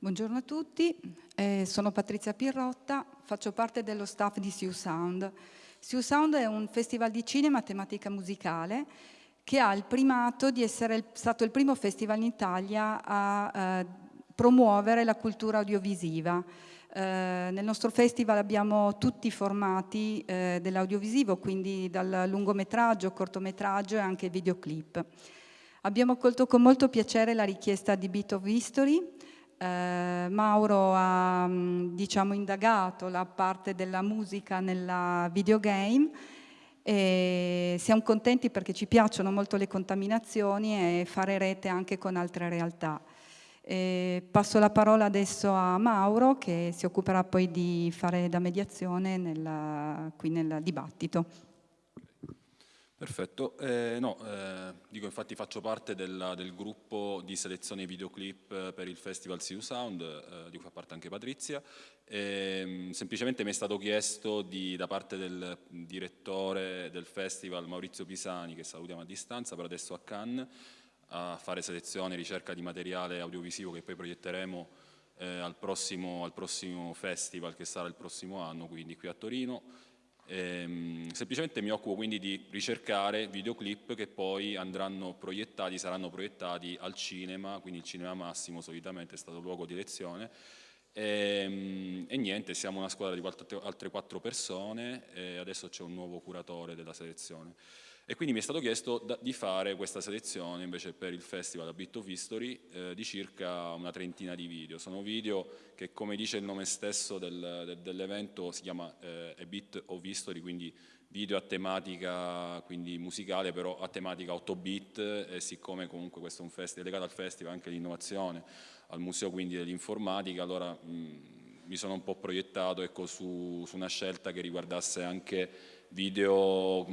Buongiorno a tutti, eh, sono Patrizia Pirrotta, faccio parte dello staff di Sioux Sound. Sioux Sound è un festival di cinema a tematica musicale che ha il primato di essere stato il primo festival in Italia a eh, promuovere la cultura audiovisiva. Eh, nel nostro festival abbiamo tutti i formati eh, dell'audiovisivo, quindi dal lungometraggio, cortometraggio e anche videoclip. Abbiamo accolto con molto piacere la richiesta di Beat of History, eh, Mauro ha mm, diciamo, indagato la parte della musica nella videogame e siamo contenti perché ci piacciono molto le contaminazioni e fare rete anche con altre realtà. E passo la parola adesso a Mauro che si occuperà poi di fare da mediazione nella, qui nel dibattito. Perfetto, eh, no, eh, dico infatti faccio parte della, del gruppo di selezione videoclip per il Festival Siu Sound, eh, di cui fa parte anche Patrizia, e, ehm, semplicemente mi è stato chiesto di, da parte del direttore del festival Maurizio Pisani, che salutiamo a distanza, per adesso a Cannes, a fare selezione e ricerca di materiale audiovisivo che poi proietteremo eh, al prossimo, al prossimo festival che sarà il prossimo anno, quindi qui a Torino, Ehm, semplicemente mi occupo quindi di ricercare videoclip che poi andranno proiettati, saranno proiettati al cinema, quindi il cinema massimo solitamente è stato luogo di lezione. E, ehm, e niente, siamo una squadra di altre quattro persone e adesso c'è un nuovo curatore della selezione. E quindi mi è stato chiesto da, di fare questa selezione invece per il Festival A Bit of History eh, di circa una trentina di video. Sono video che come dice il nome stesso del, del, dell'evento si chiama eh, A Bit of History, quindi video a tematica quindi musicale però a tematica 8 bit e siccome comunque questo è un festival legato al festival anche l'innovazione al museo quindi dell'informatica allora mh, mi sono un po' proiettato ecco, su, su una scelta che riguardasse anche video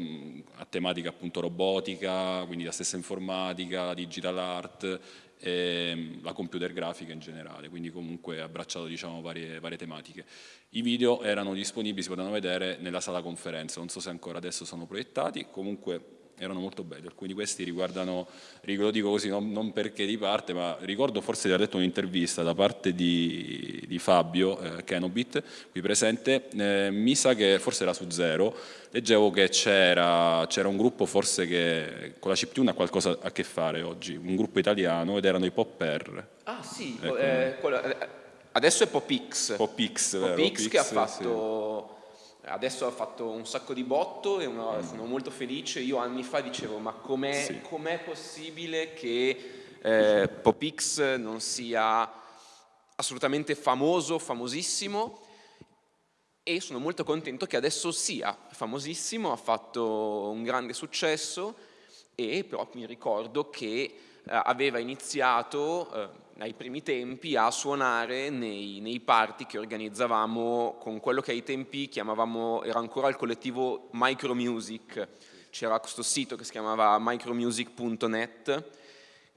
a tematica appunto robotica, quindi la stessa informatica, la digital art, e la computer grafica in generale, quindi comunque abbracciato diciamo, varie, varie tematiche. I video erano disponibili, si potevano vedere nella sala conferenza, non so se ancora adesso sono proiettati, comunque erano molto belli, alcuni di questi riguardano, lo dico così non, non perché di parte, ma ricordo forse di aver letto un'intervista da parte di, di Fabio eh, Kenobit, qui presente, eh, mi sa che forse era su Zero, leggevo che c'era un gruppo forse che con la chiptune ha qualcosa a che fare oggi, un gruppo italiano ed erano i Popper. Ah sì, ecco. eh, quello, eh, adesso è Popix. Popix, Popix che ha fatto... Sì adesso ha fatto un sacco di botto e una, sono molto felice. Io anni fa dicevo ma com'è, sì. com possibile che eh, Popix non sia assolutamente famoso, famosissimo e sono molto contento che adesso sia famosissimo, ha fatto un grande successo e però mi ricordo che aveva iniziato eh, ai primi tempi a suonare nei, nei, party che organizzavamo con quello che ai tempi chiamavamo, era ancora il collettivo Micromusic, c'era questo sito che si chiamava micromusic.net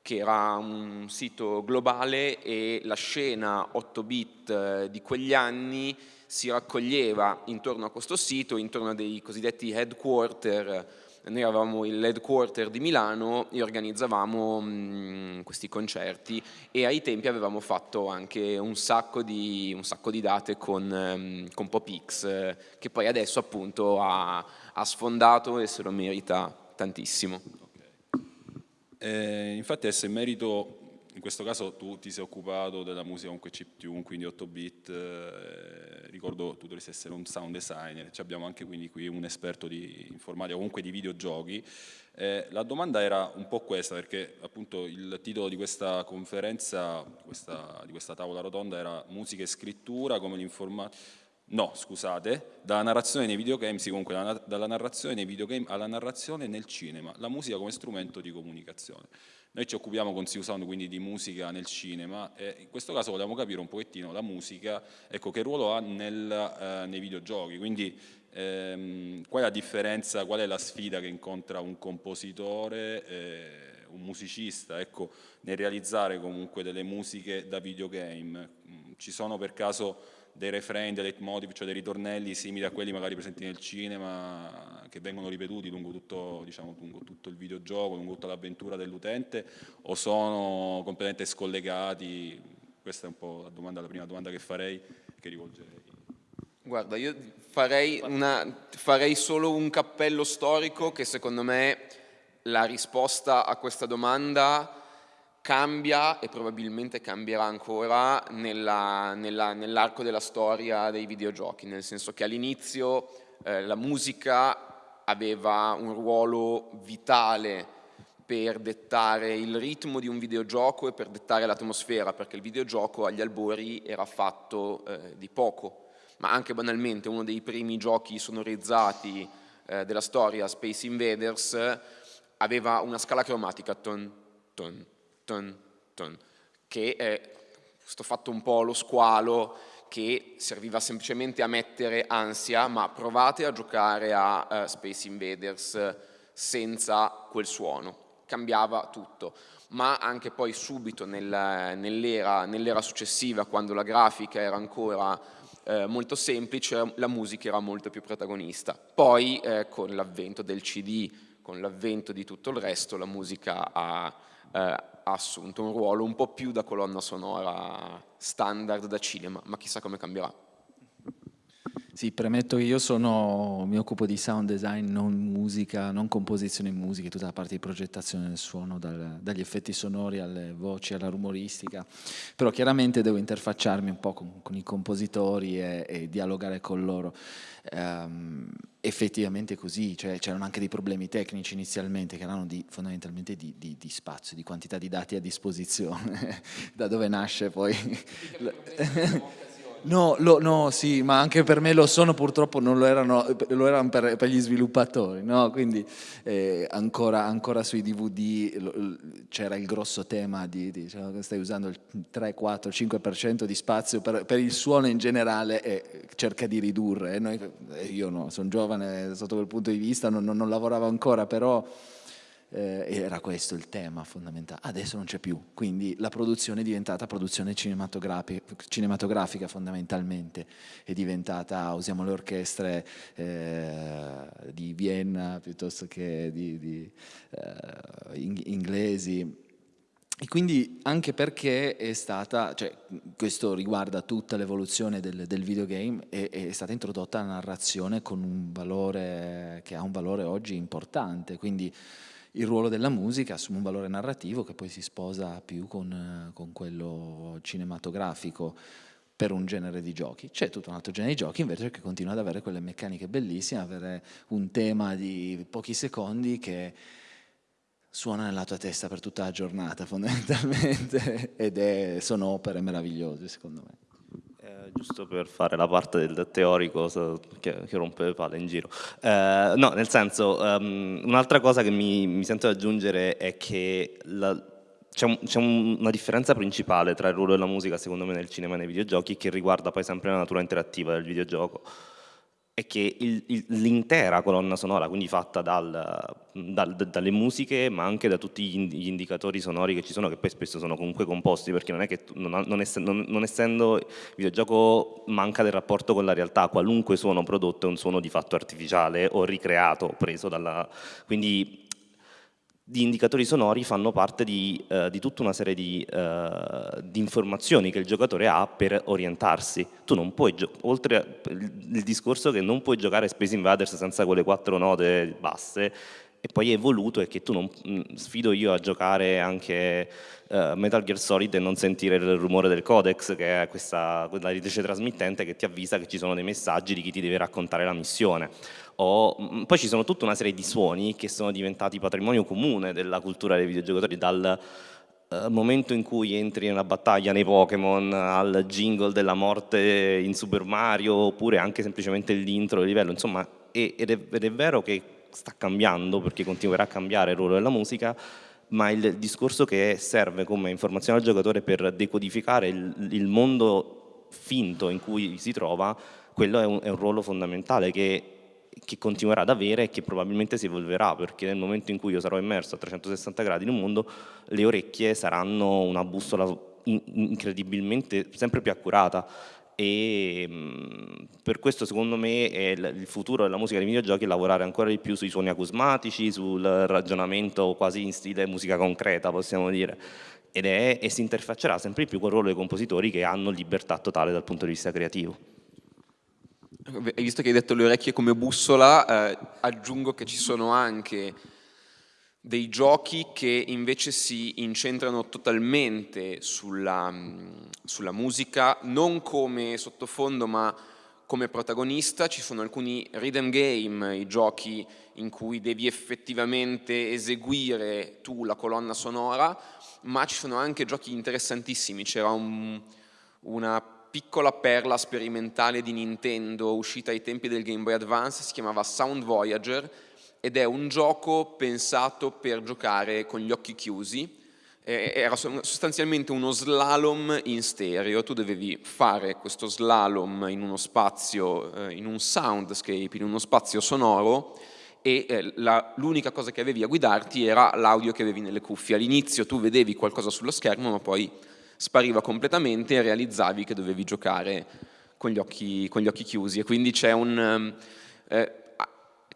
che era un sito globale e la scena 8 bit eh, di quegli anni si raccoglieva intorno a questo sito, intorno a dei cosiddetti headquarter noi avevamo il headquarter di Milano e organizzavamo mh, mm, questi concerti e ai tempi avevamo fatto anche un sacco di, un sacco di date con, um, con Popix eh, che poi adesso appunto ha, ha, sfondato e se lo merita tantissimo. Eh, infatti adesso in merito in questo caso tu ti sei occupato della musica comunque chiptune, quindi 8 bit, eh, ricordo tu dovresti essere un sound designer, abbiamo anche quindi qui un esperto di informatica, comunque di videogiochi. Eh, la domanda era un po' questa, perché appunto il titolo di questa conferenza, questa, di questa tavola rotonda era musica e scrittura come l'informatica, No, scusate, dalla narrazione nei videogame, sì, comunque dalla narrazione nei videogame alla narrazione nel cinema, la musica come strumento di comunicazione. Noi ci occupiamo con Siu Sound quindi di musica nel cinema e in questo caso vogliamo capire un pochettino la musica, ecco, che ruolo ha nel, eh, nei videogiochi, quindi ehm, qual è la differenza, qual è la sfida che incontra un compositore, eh, un musicista, ecco, nel realizzare comunque delle musiche da videogame. Ci sono per caso dei refrain, dei leitmotiv, cioè dei ritornelli simili a quelli magari presenti nel cinema, che vengono ripetuti lungo tutto, diciamo, lungo tutto il videogioco, lungo tutta l'avventura dell'utente, o sono completamente scollegati? questa è un po' la, domanda, la prima domanda che farei, che rivolgerei. Guarda, io farei, una, farei solo un cappello storico che secondo me la risposta a questa domanda cambia e probabilmente cambierà ancora nell'arco nella, nell della storia dei videogiochi, nel senso che all'inizio eh, la musica aveva un ruolo vitale per dettare il ritmo di un videogioco e per dettare l'atmosfera, perché il videogioco agli albori era fatto eh, di poco, ma anche banalmente uno dei primi giochi sonorizzati eh, della storia, Space Invaders, aveva una scala cromatica, ton, ton, ton, ton, che è questo fatto un po' lo squalo che serviva semplicemente a mettere ansia, ma provate a giocare a uh, Space Invaders senza quel suono, cambiava tutto. Ma anche poi subito nel, nell'era, nell successiva, quando la grafica era ancora eh, molto semplice, la musica era molto più protagonista. Poi eh, con l'avvento del CD, con l'avvento di tutto il resto, la musica ha eh, ha assunto un ruolo un po' più da colonna sonora standard da cinema, ma chissà come cambierà. Sì, premetto che io sono, mi occupo di sound design, non musica, non composizione musica, tutta la parte di progettazione del suono, dal, dagli effetti sonori alle voci, alla rumoristica, però chiaramente devo interfacciarmi un po' con, con i compositori e, e, dialogare con loro. Um, effettivamente così, cioè c'erano anche dei problemi tecnici inizialmente che erano di, fondamentalmente di, di, di, spazio, di quantità di dati a disposizione, da dove nasce poi... No, lo, no, sì, ma anche per me lo sono, purtroppo non lo erano, lo erano per, per, gli sviluppatori, no? quindi eh, ancora, ancora, sui DVD c'era il grosso tema di, di cioè, stai usando il 3, 4, 5% di spazio per, per, il suono in generale e cerca di ridurre. Noi, io no, sono giovane sotto quel punto di vista, non, non, non lavoravo ancora, però eh, era questo il tema fondamentale. Adesso non c'è più, quindi la produzione è diventata produzione cinematografica, cinematografica fondamentalmente, è diventata, usiamo le orchestre eh, di Vienna piuttosto che di, di eh, inglesi, e quindi anche perché è stata, cioè, questo riguarda tutta l'evoluzione del, del, videogame, è, è, stata introdotta la narrazione con un valore che ha un valore oggi importante, quindi il ruolo della musica assume un valore narrativo che poi si sposa più con, con quello cinematografico per un genere di giochi. C'è tutto un altro genere di giochi invece che continua ad avere quelle meccaniche bellissime, avere un tema di pochi secondi che suona nella tua testa per tutta la giornata fondamentalmente ed è, sono opere meravigliose secondo me giusto per fare la parte del teorico che, che rompe le palle in giro. Eh, no, nel senso, um, un'altra cosa che mi, mi, sento di aggiungere è che c'è un, una differenza principale tra il ruolo della musica, secondo me, nel cinema e nei videogiochi, che riguarda poi sempre la natura interattiva del videogioco è che l'intera colonna sonora, quindi fatta dal, dal, dalle musiche, ma anche da tutti gli indicatori sonori che ci sono, che poi spesso sono comunque composti, perché non è che, non, non, essendo, non essendo il videogioco manca del rapporto con la realtà, qualunque suono prodotto è un suono di fatto artificiale o ricreato, preso dalla... Quindi di indicatori sonori fanno parte di, eh, di tutta una serie di, eh, di, informazioni che il giocatore ha per orientarsi. Tu non puoi, oltre al discorso che non puoi giocare Space Invaders senza quelle quattro note basse, e poi è evoluto è che tu non mm, sfido io a giocare anche uh, Metal Gear Solid e non sentire il rumore del codex che è questa quella ridice trasmittente che ti avvisa che ci sono dei messaggi di chi ti deve raccontare la missione o, mm, poi ci sono tutta una serie di suoni che sono diventati patrimonio comune della cultura dei videogiocatori dal uh, momento in cui entri nella battaglia nei Pokémon al jingle della morte in Super Mario oppure anche semplicemente l'intro del livello insomma ed è, ed è vero che sta cambiando perché continuerà a cambiare il ruolo della musica, ma il discorso che serve come informazione al giocatore per decodificare il, il mondo finto in cui si trova, quello è un, è un ruolo fondamentale che, che, continuerà ad avere e che probabilmente si evolverà, perché nel momento in cui io sarò immerso a 360 gradi in un mondo, le orecchie saranno una bussola incredibilmente sempre più accurata e per questo secondo me il futuro della musica dei videogiochi è lavorare ancora di più sui suoni acusmatici, sul ragionamento quasi in stile musica concreta possiamo dire ed è, e si interfaccerà sempre più col ruolo dei compositori che hanno libertà totale dal punto di vista creativo. Visto che hai detto le orecchie come bussola, eh, aggiungo che ci sono anche dei giochi che invece si incentrano totalmente sulla, sulla musica, non come sottofondo ma come protagonista, ci sono alcuni rhythm game, i giochi in cui devi effettivamente eseguire tu la colonna sonora, ma ci sono anche giochi interessantissimi, c'era un, una piccola perla sperimentale di Nintendo uscita ai tempi del Game Boy Advance, si chiamava Sound Voyager ed è un gioco pensato per giocare con gli occhi chiusi, era sostanzialmente uno slalom in stereo, tu dovevi fare questo slalom in uno spazio, eh, in un soundscape, in uno spazio sonoro e eh, l'unica cosa che avevi a guidarti era l'audio che avevi nelle cuffie. All'inizio tu vedevi qualcosa sullo schermo ma poi spariva completamente e realizzavi che dovevi giocare con gli occhi, con gli occhi chiusi e quindi c'è un... Eh,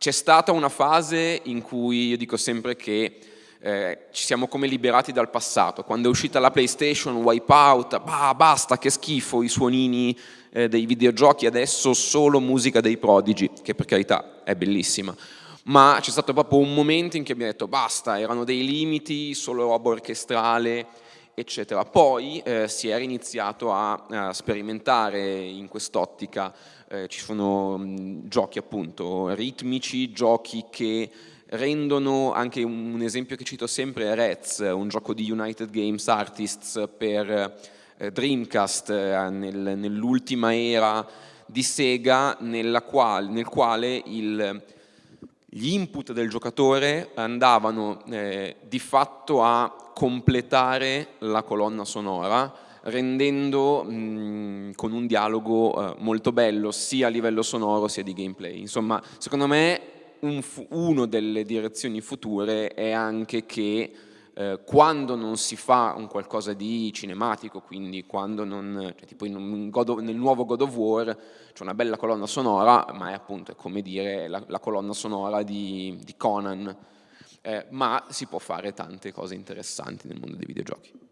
c'è stata una fase in cui io dico sempre che eh, ci siamo come liberati dal passato. Quando è uscita la PlayStation, Wipeout, bah, basta, che schifo i suonini eh, dei videogiochi, adesso solo musica dei prodigi, che per carità è bellissima. Ma c'è stato proprio un momento in cui abbiamo detto basta, erano dei limiti, solo roba orchestrale, eccetera. Poi eh, si era iniziato a, a sperimentare in quest'ottica, eh, ci sono mh, giochi appunto ritmici, giochi che rendono, anche un, un esempio che cito sempre Rez, un gioco di United Games Artists per eh, Dreamcast eh, nel, nell'ultima era di Sega quale, nel quale il, gli input del giocatore andavano eh, di fatto a completare la colonna sonora rendendo mh, con un dialogo eh, molto bello sia a livello sonoro sia di gameplay. Insomma, secondo me un, uno delle direzioni future è anche che eh, quando non si fa un qualcosa di cinematico, quindi quando non, cioè, tipo of, nel nuovo God of War c'è una bella colonna sonora, ma è appunto è come dire la, la colonna sonora di, di Conan, eh, ma si può fare tante cose interessanti nel mondo dei videogiochi.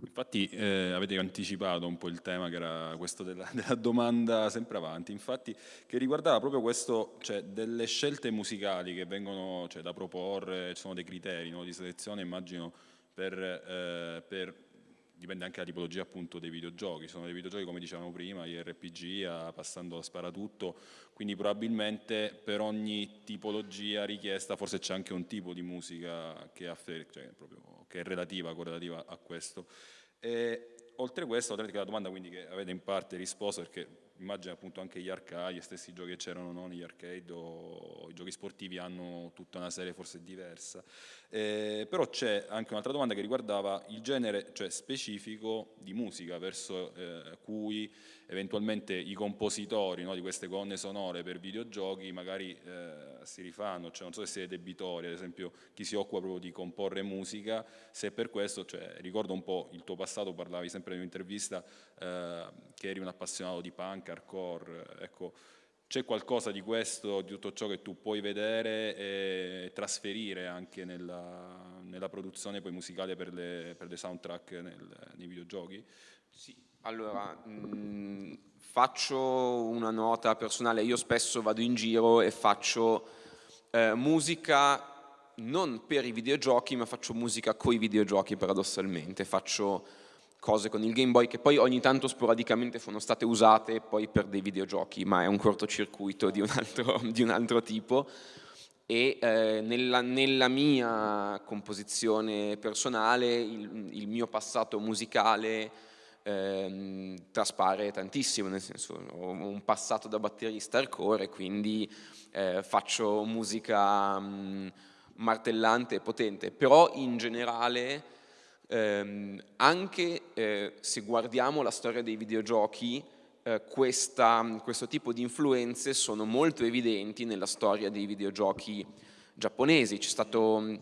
Infatti eh, avete anticipato un po' il tema che era questo della, della, domanda sempre avanti, infatti che riguardava proprio questo, cioè delle scelte musicali che vengono cioè, da proporre, ci sono dei criteri no, di selezione immagino per, eh, per, dipende anche dalla tipologia appunto dei videogiochi, sono dei videogiochi come dicevamo prima, gli RPG, passando a sparatutto, quindi probabilmente per ogni tipologia richiesta forse c'è anche un tipo di musica che, affer- cioè, proprio, che è relativa, correlativa a questo. E, oltre a questo, oltre alla domanda quindi che avete in parte risposto, perché immagino appunto anche gli arcade, gli stessi giochi che c'erano no, negli arcade o i giochi sportivi hanno tutta una serie forse diversa. Eh, però c'è anche un'altra domanda che riguardava il genere cioè specifico di musica verso eh, cui eventualmente i compositori no, di queste colonne sonore per videogiochi magari eh, si rifanno, cioè non so se siete debitori, ad esempio chi si occupa proprio di comporre musica, se per questo, cioè, ricordo un po' il tuo passato, parlavi sempre in un'intervista eh, che eri un appassionato di punk, hardcore, ecco, c'è qualcosa di questo, di tutto ciò che tu puoi vedere e trasferire anche nella, nella produzione musicale per le, per le soundtrack nel, nei videogiochi? Sì, allora, mh, mm, faccio una nota personale, io spesso vado in giro e faccio eh, musica non per i videogiochi, ma faccio musica coi videogiochi paradossalmente, faccio cose con il Game Boy che poi ogni tanto sporadicamente sono state usate poi per dei videogiochi, ma è un cortocircuito di un altro, di un altro tipo. E eh, nella, nella, mia composizione personale il, il mio passato musicale ehm, traspare tantissimo, nel senso ho un passato da batterista hardcore, quindi eh, faccio musica mh, mm, martellante e potente, però in generale ehm, anche eh, se guardiamo la storia dei videogiochi, eh, questa, questo tipo di influenze sono molto evidenti nella storia dei videogiochi giapponesi. C'è stato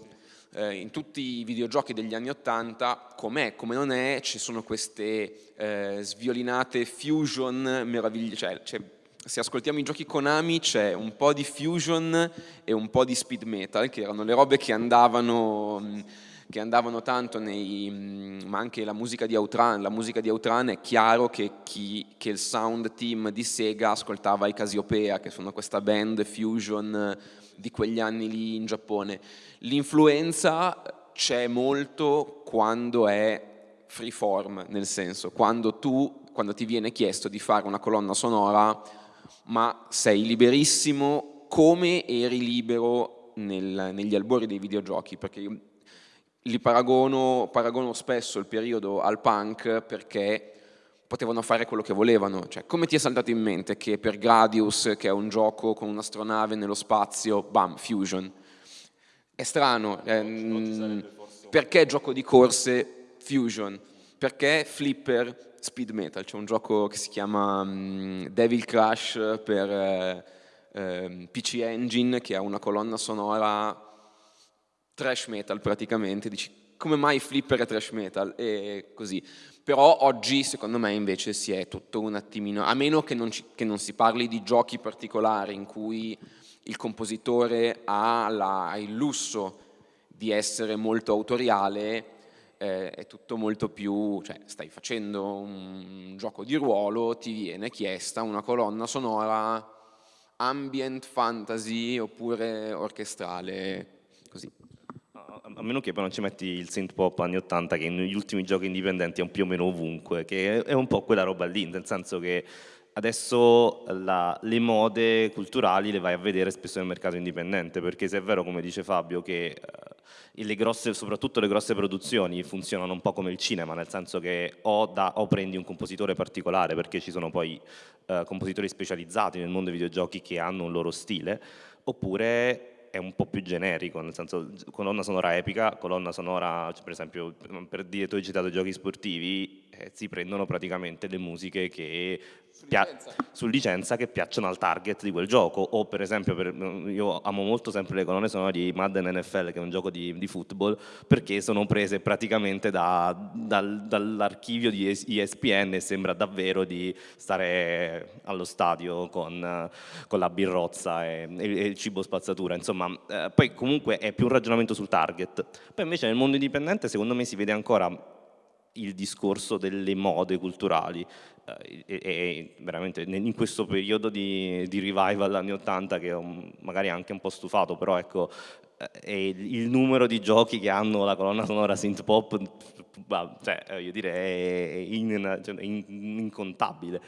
eh, in tutti i videogiochi degli anni Ottanta, com'è, come non è, ci sono queste eh, sviolinate fusion meravigliose, cioè, cioè, se ascoltiamo i giochi Konami c'è un po' di fusion e un po' di speed metal, che erano le robe che andavano che andavano tanto nei, mm, ma anche la musica di Outran, la musica di Outran è chiaro che, chi, che il sound team di Sega ascoltava i Casiopea, che sono questa band fusion di quegli anni lì in Giappone. L'influenza c'è molto quando è freeform, nel senso, quando tu, quando ti viene chiesto di fare una colonna sonora, ma sei liberissimo come eri libero nel, negli albori dei videogiochi, perché li paragono, paragono spesso il periodo al punk perché potevano fare quello che volevano. Cioè, come ti è saltato in mente che per Gradius, che è un gioco con un'astronave nello spazio, bam, fusion? È strano. Ehm, perché gioco di corse Fusion, perché Flipper Speed Metal, c'è un gioco che si chiama um, Devil Crash per eh, eh, PC Engine che ha una colonna sonora trash metal praticamente, dici come mai Flipper è trash metal e così. Però oggi secondo me invece si è tutto un attimino, a meno che non, ci, che non si parli di giochi particolari in cui il compositore ha la, il lusso di essere molto autoriale, eh, è tutto molto più, cioè stai facendo un gioco di ruolo, ti viene chiesta una colonna sonora ambient, fantasy oppure orchestrale, così. A meno che poi non ci metti il synth pop anni 80 che negli ultimi giochi indipendenti è un più o meno ovunque, che è un po' quella roba lì, nel senso che adesso la, le mode culturali le vai a vedere spesso nel mercato indipendente, perché se è vero, come dice Fabio, che uh, le grosse, soprattutto le grosse produzioni funzionano un po' come il cinema, nel senso che o, da, o prendi un compositore particolare, perché ci sono poi uh, compositori specializzati nel mondo dei videogiochi che hanno un loro stile, oppure è un po' più generico, nel senso colonna sonora epica, colonna sonora, cioè, per esempio, per dire, tu hai citato giochi sportivi, eh, si prendono praticamente le musiche che su licenza. su licenza. che piacciono al target di quel gioco o per esempio per, io amo molto sempre le colonne sonore di Madden NFL che è un gioco di, di football perché sono prese praticamente da, dal, dall'archivio di ESPN e sembra davvero di stare allo stadio con, con la birrozza e, e, e, il cibo spazzatura insomma eh, poi comunque è più un ragionamento sul target poi invece nel mondo indipendente secondo me si vede ancora il discorso delle mode culturali. Eh, e, e, veramente in questo periodo di, di revival anni 80 che ho magari anche un po' stufato però ecco eh, il numero di giochi che hanno la colonna sonora synth pop cioè, io direi è cioè, in, incontabile.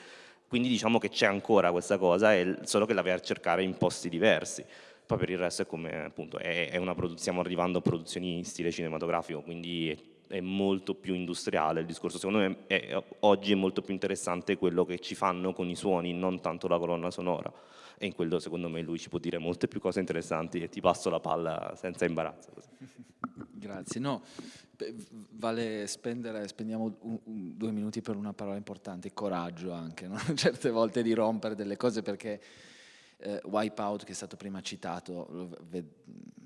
Quindi diciamo che c'è ancora questa cosa solo che la vai a cercare in posti diversi. Poi per il resto è come appunto è, è una stiamo arrivando a produzioni in stile cinematografico quindi è molto più industriale il discorso, secondo me è, oggi è molto più interessante quello che ci fanno con i suoni, non tanto la colonna sonora e in quello secondo me lui ci può dire molte più cose interessanti e ti passo la palla senza imbarazzo. Grazie, no, vale spendere, spendiamo un, un, due minuti per una parola importante, coraggio anche, no? certe volte di rompere delle cose perché eh, Wipeout che è stato prima citato,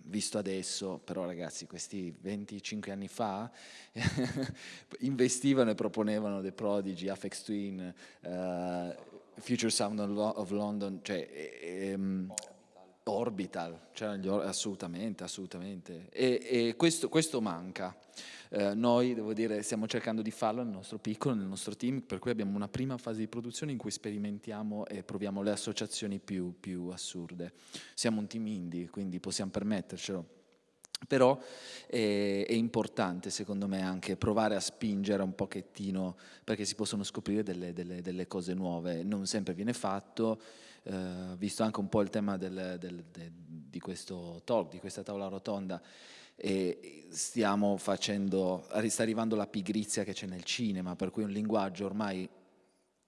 visto adesso, però ragazzi questi 25 anni fa investivano e proponevano The Prodigy, Afex Twin, uh, Future Sound of London, cioè ehm, Orbital, cioè, assolutamente, assolutamente. E, e questo, questo manca. Eh, noi, devo dire, stiamo cercando di farlo nel nostro piccolo, nel nostro team, per cui abbiamo una prima fase di produzione in cui sperimentiamo e proviamo le associazioni più, più assurde. Siamo un team indie, quindi possiamo permettercelo. Però è, è, importante secondo me anche provare a spingere un pochettino perché si possono scoprire delle, delle, delle cose nuove, non sempre viene fatto, eh, visto anche un po' il tema del, del, de, di questo talk, di questa tavola rotonda, e stiamo facendo, sta arrivando la pigrizia che c'è nel cinema, per cui un linguaggio ormai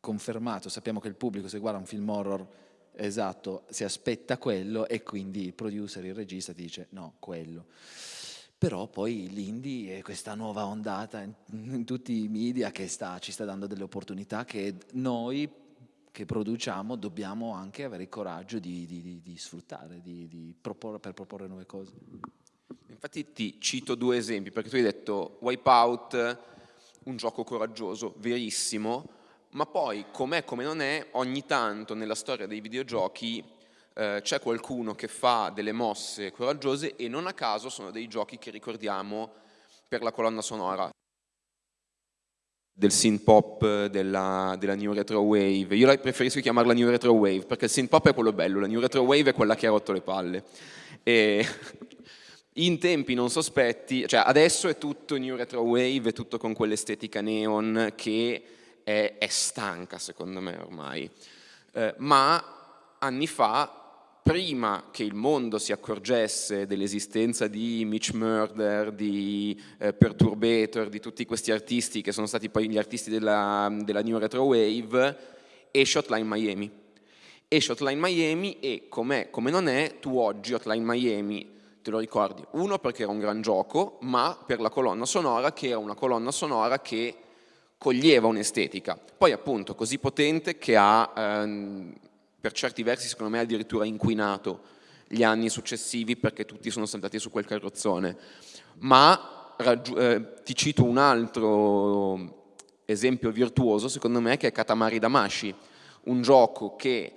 confermato, sappiamo che il pubblico se guarda un film horror esatto, si aspetta quello e quindi il producer, il regista ti dice no, quello. Però poi l'indie è questa nuova ondata in, tutti i media che sta, ci sta dando delle opportunità che noi che produciamo dobbiamo anche avere il coraggio di, di, di, di sfruttare, proporre, per proporre nuove cose. Infatti ti cito due esempi, perché tu hai detto Wipeout, un gioco coraggioso, verissimo, ma poi, com'è come non è, ogni tanto nella storia dei videogiochi eh, c'è qualcuno che fa delle mosse coraggiose e non a caso sono dei giochi che ricordiamo per la colonna sonora del synth pop, della, della, new retro wave. Io preferisco chiamarla new retro wave perché il synth pop è quello bello, la new retro wave è quella che ha rotto le palle. E in tempi non sospetti, cioè adesso è tutto new retro wave, è tutto con quell'estetica neon che è, è, stanca secondo me ormai, eh, ma anni fa prima che il mondo si accorgesse dell'esistenza di Mitch Murder, di eh, Perturbator, di tutti questi artisti che sono stati poi gli artisti della, della New Retro Wave, esce Hotline Miami. Esce Hotline Miami e com'è, come non è, tu oggi Hotline Miami te lo ricordi? Uno perché era un gran gioco, ma per la colonna sonora che era una colonna sonora che coglieva un'estetica. Poi appunto così potente che ha... Ehm, per certi versi secondo me addirittura inquinato gli anni successivi perché tutti sono saltati su quel carrozzone. Ma eh, ti cito un altro esempio virtuoso secondo me che è Katamari Damashi, un gioco che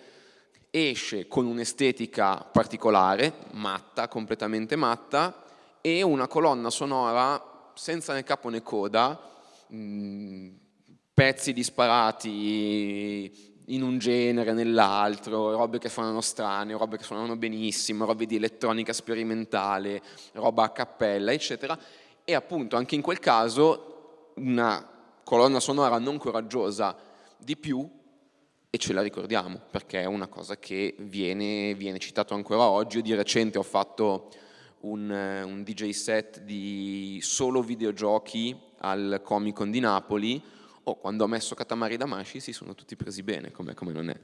esce con un'estetica particolare, matta, completamente matta, e una colonna sonora senza né capo né coda, mh, mm, pezzi disparati in un genere, nell'altro, robe che suonano strane, robe che suonano benissimo, robe di elettronica sperimentale, roba a cappella, eccetera. E appunto anche in quel caso una colonna sonora non coraggiosa di più e ce la ricordiamo perché è una cosa che viene, viene citato ancora oggi. Io di recente ho fatto un, un DJ set di solo videogiochi al Comic Con di Napoli oh, quando ho messo Katamari Damashi si sono tutti presi bene, come, come non è.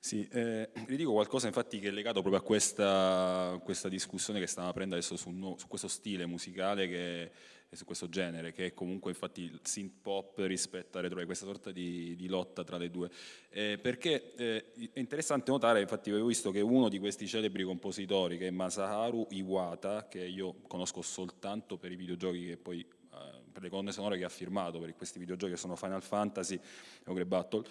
Sì, eh, vi dico qualcosa infatti che è legato proprio a questa, questa discussione che stiamo aprendo adesso su, su, questo stile musicale che, su questo genere, che è comunque infatti il synth pop rispetto a retro, questa sorta di, di, lotta tra le due. Eh, perché eh, è interessante notare, infatti avevo visto che uno di questi celebri compositori, che è Masaharu Iwata, che io conosco soltanto per i videogiochi che poi per le colonne sonore che ha firmato per questi videogiochi che sono Final Fantasy e Ogre Battle,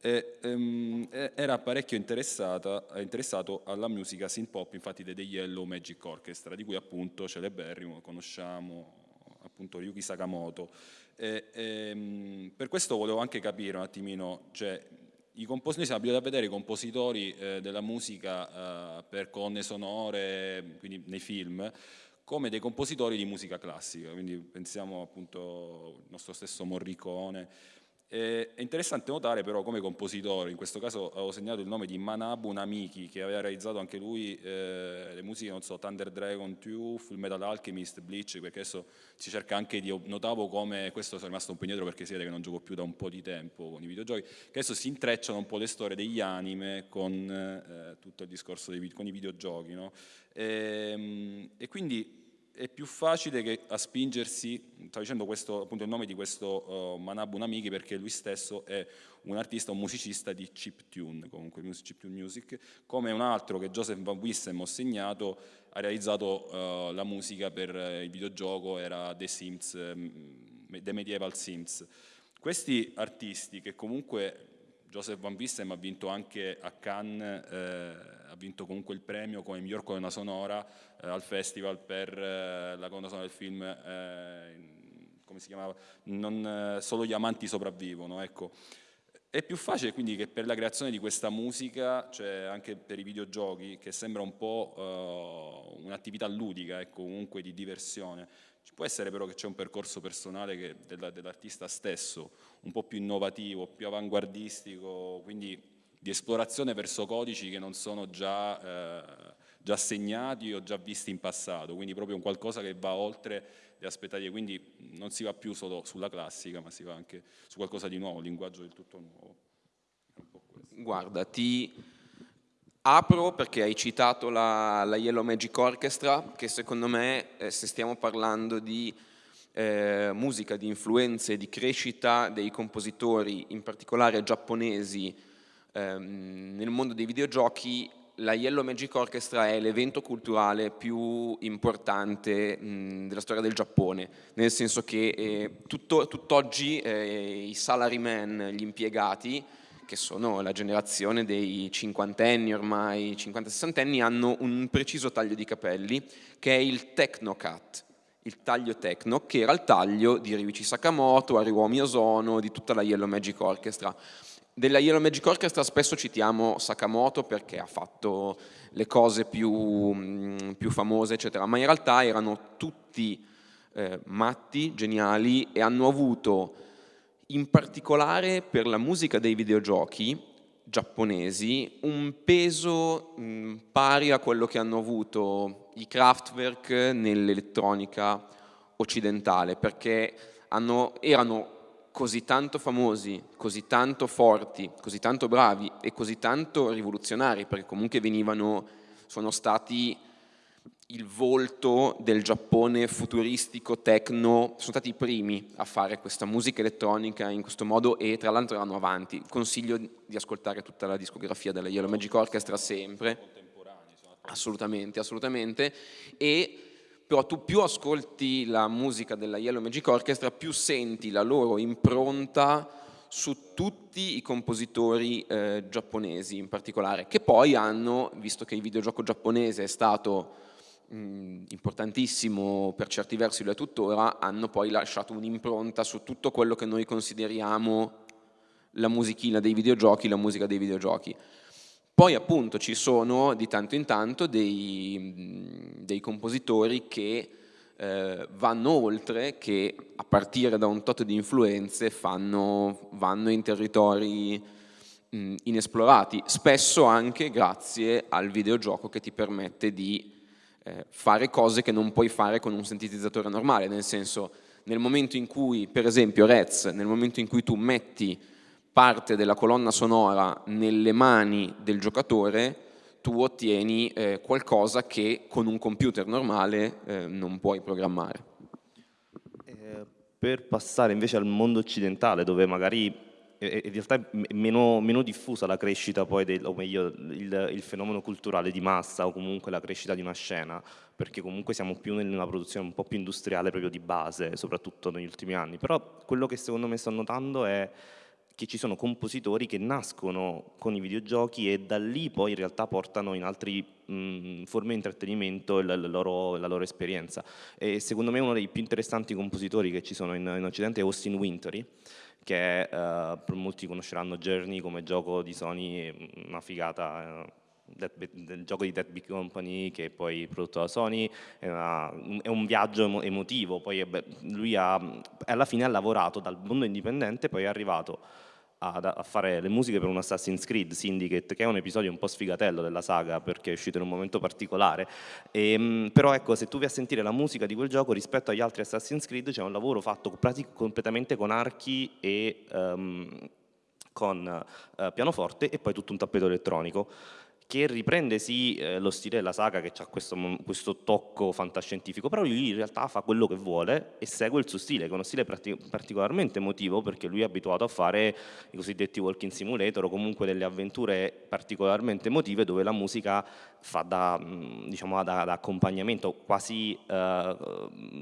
e, um, era parecchio interessato alla musica synth pop, infatti dei Yellow Magic Orchestra, di cui appunto celeberrimo, conosciamo appunto Ryuki Sakamoto. E, e, um, per questo volevo anche capire un attimino, cioè, i compositori, siamo abituati a vedere i compositori eh, della musica eh, per colonne sonore, quindi nei film, come dei compositori di musica classica, quindi pensiamo appunto al nostro stesso Morricone. è interessante notare però come compositore, in questo caso avevo segnato il nome di Manabu Namiki, che aveva realizzato anche lui eh, le musiche, non so, Thunder Dragon 2, Full Metal Alchemist, Bleach, perché adesso si cerca anche di, notavo come, questo sono rimasto un po' indietro perché si vede che non gioco più da un po' di tempo con i videogiochi, che adesso si intrecciano un po' le storie degli anime con eh, tutto il discorso dei, con i videogiochi, no? e, ehm, e quindi è più facile che a spingersi, stavo dicendo questo, appunto il nome di questo uh, Manabu Namiki perché lui stesso è un artista, un musicista di chiptune, comunque chiptune music, come un altro che Joseph Van Wissem ho segnato, ha realizzato uh, la musica per uh, il videogioco, era The Sims, um, The Medieval Sims. Questi artisti che comunque Joseph Van Wissem ha vinto anche a Cannes, vinto comunque il premio come miglior colonna sonora eh, al festival per eh, la colonna sonora del film, eh, come si chiamava? Non, eh, solo gli amanti sopravvivono, ecco. È più facile quindi che per la creazione di questa musica, cioè anche per i videogiochi, che sembra un po' uh, un'attività ludica, ecco, comunque di diversione, ci può essere però che c'è un percorso personale dell'artista stesso, un po' più innovativo, più avanguardistico, quindi di esplorazione verso codici che non sono già, eh, già segnati o già visti in passato, quindi proprio un qualcosa che va oltre le aspettative, quindi non si va più solo sulla classica, ma si va anche su qualcosa di nuovo, linguaggio del tutto nuovo. Guarda, ti Apro perché hai citato la, la Yellow Magic Orchestra, che secondo me, eh, se stiamo parlando di eh, musica, di influenze, di crescita dei compositori, in particolare giapponesi, ehm, nel mondo dei videogiochi, la Yellow Magic Orchestra è l'evento culturale più importante mh, della storia del Giappone, nel senso che eh, tutto, tutt'oggi eh, i salarymen, gli impiegati, che sono la generazione dei cinquantenni ormai, 50-60 anni, hanno un preciso taglio di capelli che è il Technocat, il taglio techno, che era il taglio di Ryuichi Sakamoto, Ariwami Ozono, di tutta la Yellow Magic Orchestra. Della Yellow Magic Orchestra spesso citiamo Sakamoto perché ha fatto le cose più, mm, più famose, eccetera, ma in realtà erano tutti eh, matti, geniali e hanno avuto in particolare per la musica dei videogiochi giapponesi un peso mh, mm, pari a quello che hanno avuto i Kraftwerk nell'elettronica occidentale, perché hanno, erano così tanto famosi, così tanto forti, così tanto bravi e così tanto rivoluzionari, perché comunque venivano, sono stati il volto del Giappone futuristico, techno, sono stati i primi a fare questa musica elettronica in questo modo e tra l'altro erano avanti. Consiglio di ascoltare tutta la discografia della Yellow Magic Orchestra sempre. Assolutamente, assolutamente. E però tu più ascolti la musica della Yellow Magic Orchestra, più senti la loro impronta su tutti i compositori eh, giapponesi in particolare, che poi hanno, visto che il videogioco giapponese è stato mh, importantissimo per certi versi lo è tuttora, hanno poi lasciato un'impronta su tutto quello che noi consideriamo la musichina dei videogiochi, la musica dei videogiochi. Poi appunto ci sono di tanto in tanto dei, dei compositori che eh, vanno oltre, che a partire da un tot di influenze fanno, vanno in territori mh, inesplorati, spesso anche grazie al videogioco che ti permette di eh, fare cose che non puoi fare con un sintetizzatore normale, nel senso nel momento in cui, per esempio Rez, nel momento in cui tu metti parte della colonna sonora nelle mani del giocatore, tu ottieni eh, qualcosa che con un computer normale eh, non puoi programmare. Eh, per passare invece al mondo occidentale, dove magari in realtà è meno, meno, diffusa la crescita poi, del, o meglio il, il, fenomeno culturale di massa o comunque la crescita di una scena, perché comunque siamo più una produzione un po' più industriale proprio di base, soprattutto negli ultimi anni. Però quello che secondo me sto notando è che ci sono compositori che nascono con i videogiochi e da lì poi in realtà portano in altre forme di intrattenimento la, la, loro, la, loro, esperienza. E secondo me uno dei più interessanti compositori che ci sono in, in Occidente è Austin Wintory, che uh, molti conosceranno Journey come gioco di Sony, una figata. Uh, del gioco di Dead Big Company che è poi prodotto da Sony è, una, è un viaggio emotivo poi beh, lui ha, alla fine ha lavorato dal mondo indipendente poi è arrivato a, fare le musiche per un Assassin's Creed Syndicate, che è un episodio un po' sfigatello della saga perché è uscito in un momento particolare. E, ehm, però ecco, se tu vai a sentire la musica di quel gioco rispetto agli altri Assassin's Creed c'è un lavoro fatto completamente con archi e um, con uh, pianoforte e poi tutto un tappeto elettronico che riprende sì eh, lo stile della saga che ha questo, questo, tocco fantascientifico, però lui in realtà fa quello che vuole e segue il suo stile, che è uno stile particolarmente emotivo perché lui è abituato a fare i cosiddetti walking simulator o comunque delle avventure particolarmente emotive dove la musica fa da, diciamo, da, da accompagnamento, quasi eh,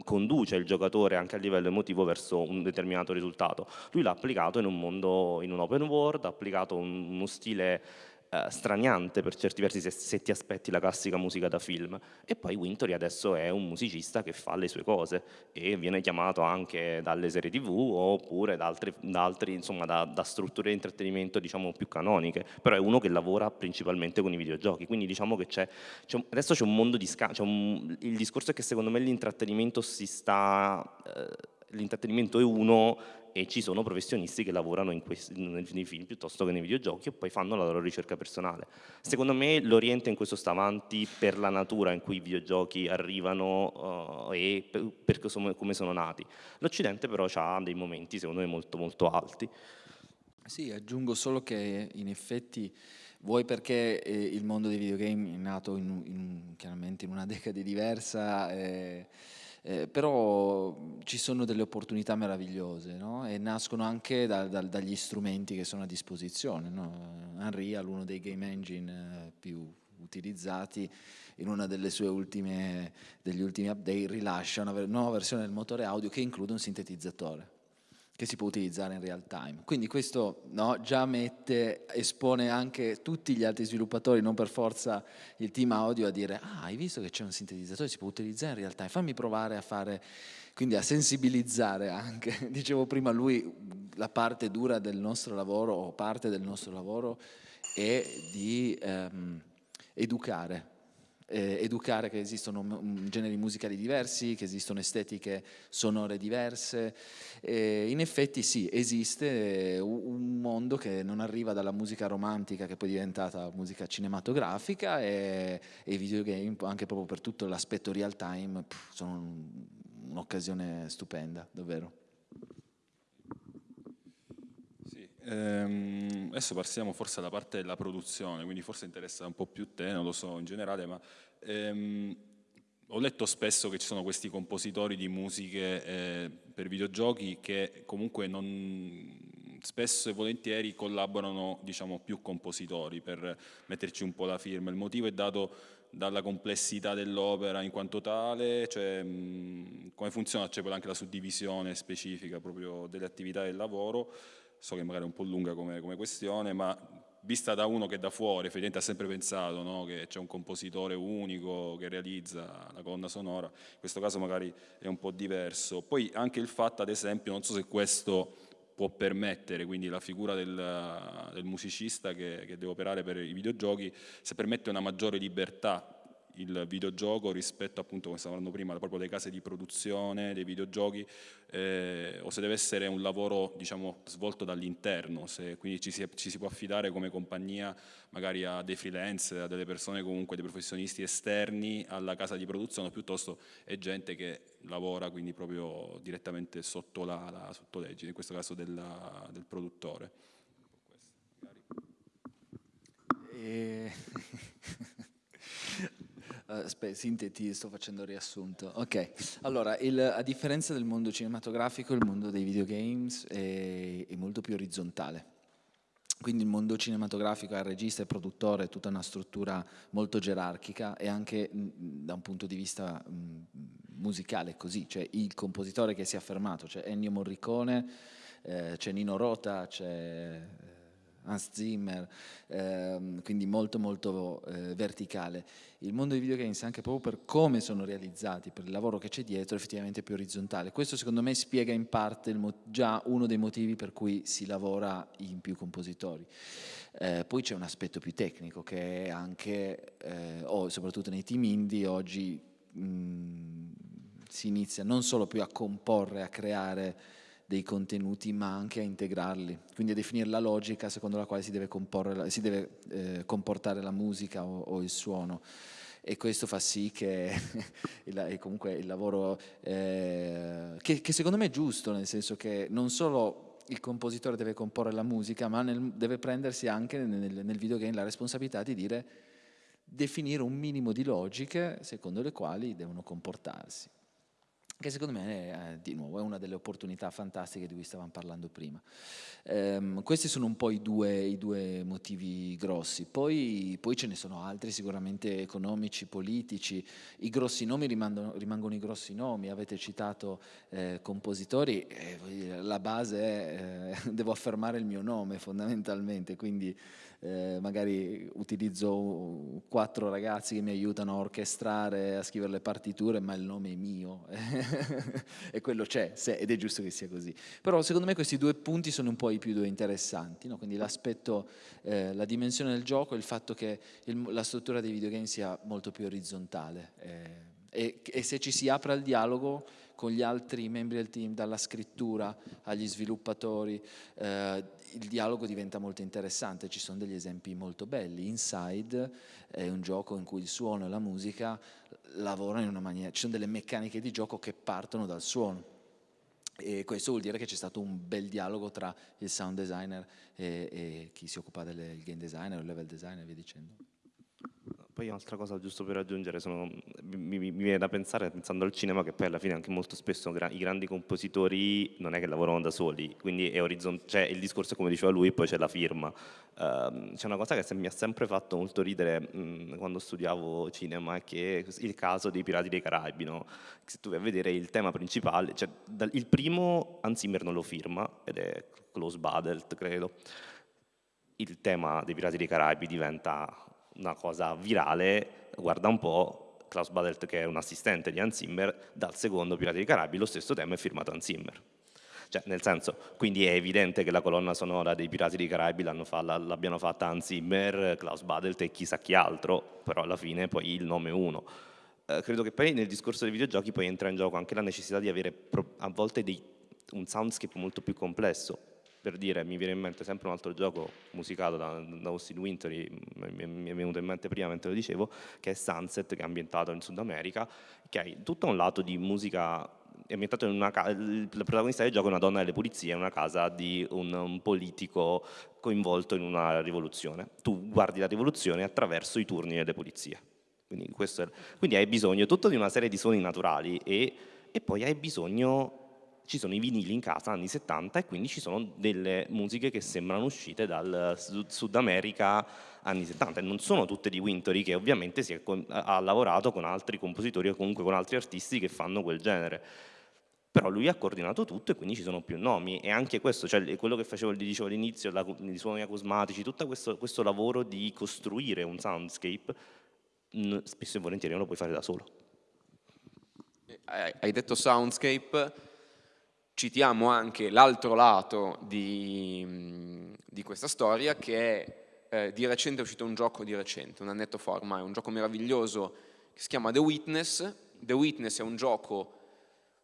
conduce il giocatore anche a livello emotivo verso un determinato risultato. Lui l'ha applicato in un mondo, in un open world, ha applicato un, uno stile eh, straniante per certi versi se, se, ti aspetti la classica musica da film. E poi Wintory adesso è un musicista che fa le sue cose e viene chiamato anche dalle serie tv oppure da, altri, da, altri, insomma, da, da strutture di intrattenimento diciamo più canoniche. Però è uno che lavora principalmente con i videogiochi quindi diciamo che c'è, adesso c'è un mondo di scambio il discorso è che secondo me l'intrattenimento si sta eh, l'intrattenimento è uno e ci sono professionisti che lavorano questi, nei film piuttosto che nei videogiochi e poi fanno la loro ricerca personale. Secondo me l'Oriente in questo sta avanti per la natura in cui i videogiochi arrivano uh, e per, per come sono nati. L'Occidente però ha dei momenti secondo me molto molto alti. Sì, aggiungo solo che in effetti vuoi perché eh, il mondo dei videogame è nato in, in, chiaramente in una decade diversa eh, eh, però ci sono delle opportunità meravigliose no? e nascono anche da, da, dagli strumenti che sono a disposizione. No? Unreal, uno dei game engine eh, più utilizzati, in una delle sue ultime, degli ultimi update rilascia una nuova versione del motore audio che include un sintetizzatore che si può utilizzare in real time. Quindi questo no, già mette, espone anche tutti gli altri sviluppatori, non per forza il team audio, a dire ah, hai visto che c'è un sintetizzatore, si può utilizzare in real time, fammi provare a fare, quindi a sensibilizzare anche, dicevo prima lui, la parte dura del nostro lavoro o parte del nostro lavoro è di ehm, educare eh, educare che esistono generi musicali diversi, che esistono estetiche sonore diverse. E in effetti sì, esiste un mondo che non arriva dalla musica romantica che poi è diventata musica cinematografica e, e i videogame anche proprio per tutto l'aspetto real time pff, sono un'occasione stupenda, davvero. Ehm, adesso passiamo forse alla parte della produzione, quindi forse interessa un po' più te, non lo so in generale, ma ehm, ho letto spesso che ci sono questi compositori di musiche eh, per videogiochi che comunque non, spesso e volentieri collaborano diciamo, più compositori per metterci un po' la firma. Il motivo è dato dalla complessità dell'opera in quanto tale, cioè, mh, come funziona, c'è poi anche la suddivisione specifica proprio delle attività del lavoro so che magari è un po' lunga come, come questione, ma vista da uno che da fuori effettivamente ha sempre pensato no? che c'è un compositore unico che realizza la colonna sonora, in questo caso magari è un po' diverso. Poi anche il fatto, ad esempio, non so se questo può permettere, quindi la figura del, del musicista che, che deve operare per i videogiochi, se permette una maggiore libertà il videogioco rispetto appunto come stavamo prima proprio delle case di produzione dei videogiochi eh, o se deve essere un lavoro diciamo svolto dall'interno quindi ci si, ci si, può affidare come compagnia magari a dei freelance a delle persone comunque dei professionisti esterni alla casa di produzione piuttosto è gente che lavora quindi proprio direttamente sotto la, sotto legge in questo caso della, del produttore. E... Uh, sinteti, sto facendo riassunto. Ok, allora, il, a differenza del mondo cinematografico, il mondo dei videogames è, è molto più orizzontale. Quindi il mondo cinematografico ha regista e produttore, tutta una struttura molto gerarchica e anche mh, da un punto di vista mh, musicale così, cioè il compositore che si è affermato, c'è Ennio Morricone, eh, c'è Nino Rota, c'è Hans Zimmer, ehm, quindi molto molto eh, verticale. Il mondo dei videogames anche proprio per come sono realizzati, per il lavoro che c'è dietro, è effettivamente più orizzontale. Questo secondo me spiega in parte già uno dei motivi per cui si lavora in più compositori. Eh, poi c'è un aspetto più tecnico che è anche, eh, o soprattutto nei team indie, oggi mh, si inizia non solo più a comporre, a creare dei contenuti ma anche a integrarli, quindi a definire la logica secondo la quale si deve, si deve eh, comportare la musica o, o, il suono. E questo fa sì che il, comunque il lavoro eh, che, che, secondo me è giusto nel senso che non solo il compositore deve comporre la musica ma nel, deve prendersi anche nel, nel videogame la responsabilità di dire definire un minimo di logiche secondo le quali devono comportarsi che secondo me è, di nuovo è una delle opportunità fantastiche di cui stavamo parlando prima. Um, questi sono un po' i due, i due motivi grossi, poi, poi, ce ne sono altri sicuramente economici, politici, i grossi nomi rimangono, rimangono i grossi nomi, avete citato eh, compositori, eh, la base è eh, devo affermare il mio nome fondamentalmente, quindi eh, magari utilizzo quattro ragazzi che mi aiutano a orchestrare, a scrivere le partiture, ma il nome è mio e quello c'è ed è giusto che sia così. Però secondo me questi due punti sono un po' i più due interessanti, no? quindi l'aspetto, eh, la dimensione del gioco e il fatto che il, la struttura dei videogame sia molto più orizzontale. Eh, e, e se ci si apre al dialogo con gli altri membri del team, dalla scrittura agli sviluppatori, eh, il dialogo diventa molto interessante, ci sono degli esempi molto belli. Inside è un gioco in cui il suono e la musica lavorano in una maniera, ci sono delle meccaniche di gioco che partono dal suono. E questo vuol dire che c'è stato un bel dialogo tra il sound designer e, e chi si occupa del game designer o level designer e via dicendo poi un'altra cosa giusto per aggiungere, sono, mi, mi, viene da pensare, pensando al cinema, che poi alla fine anche molto spesso i grandi compositori non è che lavorano da soli, quindi è cioè il discorso come diceva lui, poi c'è la firma. Uh, c'è una cosa che mi ha sempre fatto molto ridere mh, quando studiavo cinema, è che il caso dei Pirati dei Caraibi, no? se tu vai a vedere il tema principale, cioè, dal, il primo Hans Zimmer non lo firma, ed è Close Badelt, credo, il tema dei Pirati dei Caraibi diventa una cosa virale, guarda un po', Klaus Badelt che è un assistente di Hans Zimmer, dal secondo Pirati dei Caraibi lo stesso tema è firmato Hans Zimmer. Cioè, nel senso, quindi è evidente che la colonna sonora dei Pirati dei Caraibi l'abbiano fatta Hans Zimmer, Klaus Badelt e chissà chi altro, però alla fine poi il nome è uno. Eh, credo che poi nel discorso dei videogiochi poi entra in gioco anche la necessità di avere a volte dei, un soundscape molto più complesso, per dire, mi viene in mente sempre un altro gioco musicato da, da Austin Wintory, mi è venuto in mente prima mentre lo dicevo, che è Sunset, che è ambientato in Sud America, che ha tutto un lato di musica è ambientato in una casa, il protagonista del gioco è una donna delle pulizie, in una casa di un, un, politico coinvolto in una rivoluzione. Tu guardi la rivoluzione attraverso i turni delle pulizie. Quindi, è, quindi hai bisogno tutto di una serie di suoni naturali e, e poi hai bisogno ci sono i vinili in casa anni 70 e quindi ci sono delle musiche che sembrano uscite dal Sud America anni 70 e non sono tutte di Wintory che ovviamente è, ha lavorato con altri compositori o comunque con altri artisti che fanno quel genere. Però lui ha coordinato tutto e quindi ci sono più nomi. E anche questo, cioè quello che facevo, dicevo all'inizio, i suoni acusmatici, tutto questo, questo lavoro di costruire un soundscape spesso e volentieri non lo puoi fare da solo. Hai detto soundscape, citiamo anche l'altro lato di, di, questa storia che è eh, di recente è uscito un gioco di recente, un annetto fa ormai, un gioco meraviglioso che si chiama The Witness. The Witness è un gioco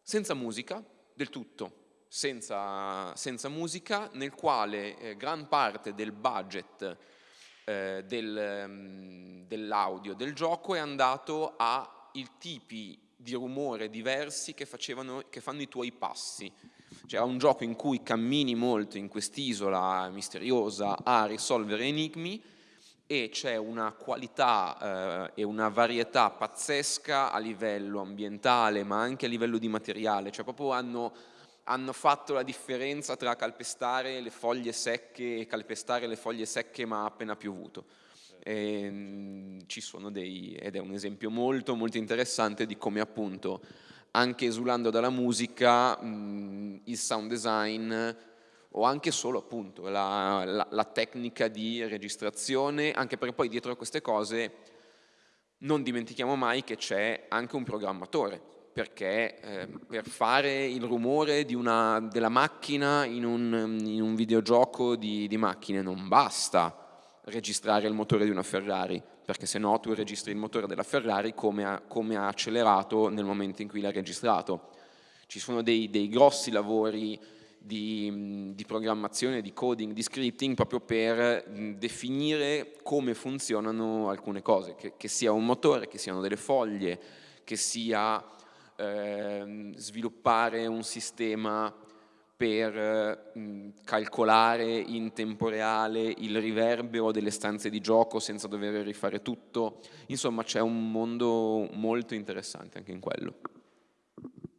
senza musica, del tutto, senza, senza musica, nel quale eh, gran parte del budget eh, del, um, dell'audio del gioco è andato ai tipi di rumore diversi che, facevano, che fanno i tuoi passi. C'era un gioco in cui cammini molto in quest'isola misteriosa a risolvere enigmi e c'è una qualità eh, e una varietà pazzesca a livello ambientale ma anche a livello di materiale, cioè proprio hanno, hanno fatto la differenza tra calpestare le foglie secche e calpestare le foglie secche ma appena piovuto. E, ehm, ci sono dei, ed è un esempio molto molto interessante di come appunto anche esulando dalla musica mh, il sound design o anche solo appunto la, la, la, tecnica di registrazione, anche perché poi dietro a queste cose non dimentichiamo mai che c'è anche un programmatore, perché eh, per fare il rumore una, della macchina in un, in un videogioco di, di macchine non basta registrare il motore di una Ferrari, perché se no tu registri il motore della Ferrari come ha, come ha accelerato nel momento in cui l'ha registrato. Ci sono dei, dei grossi lavori di, di, programmazione, di coding, di scripting proprio per definire come funzionano alcune cose, che, che sia un motore, che siano delle foglie, che sia eh, sviluppare un sistema per mh, calcolare in tempo reale il riverbero delle stanze di gioco senza dover rifare tutto. Insomma c'è un mondo molto interessante anche in quello.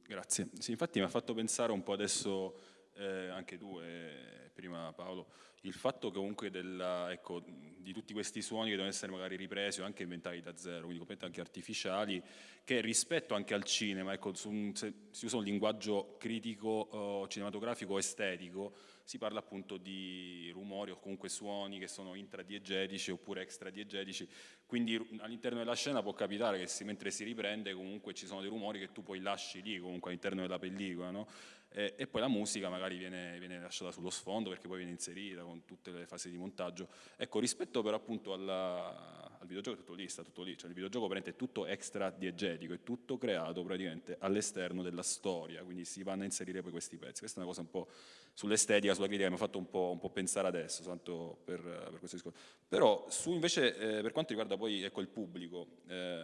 Grazie. Sì, infatti mi ha fatto pensare un po' adesso, eh, anche tu e prima Paolo, il fatto comunque della, ecco, di tutti questi suoni che devono essere magari ripresi o anche inventati da zero, quindi completamente anche artificiali, che rispetto anche al cinema, ecco, su, se si usa un linguaggio critico, eh, cinematografico, estetico, si parla appunto di rumori o comunque suoni che sono intradiegetici oppure extradiegetici, quindi all'interno della scena può capitare che si, mentre si riprende comunque ci sono dei rumori che tu poi lasci lì comunque all'interno della pellicola, no? e, e, poi la musica magari viene, viene, lasciata sullo sfondo perché poi viene inserita con tutte le fasi di montaggio. Ecco, rispetto però appunto alla, al videogioco è tutto lì, sta tutto lì, cioè il videogioco è tutto extra diegetico, è tutto creato praticamente all'esterno della storia, quindi si vanno a inserire poi questi pezzi. Questa è una cosa un po' sull'estetica, sulla critica, mi ha fatto un po', un po pensare adesso, tanto per, per, questo discorso. Però su invece, eh, per quanto riguarda poi ecco, il pubblico, eh,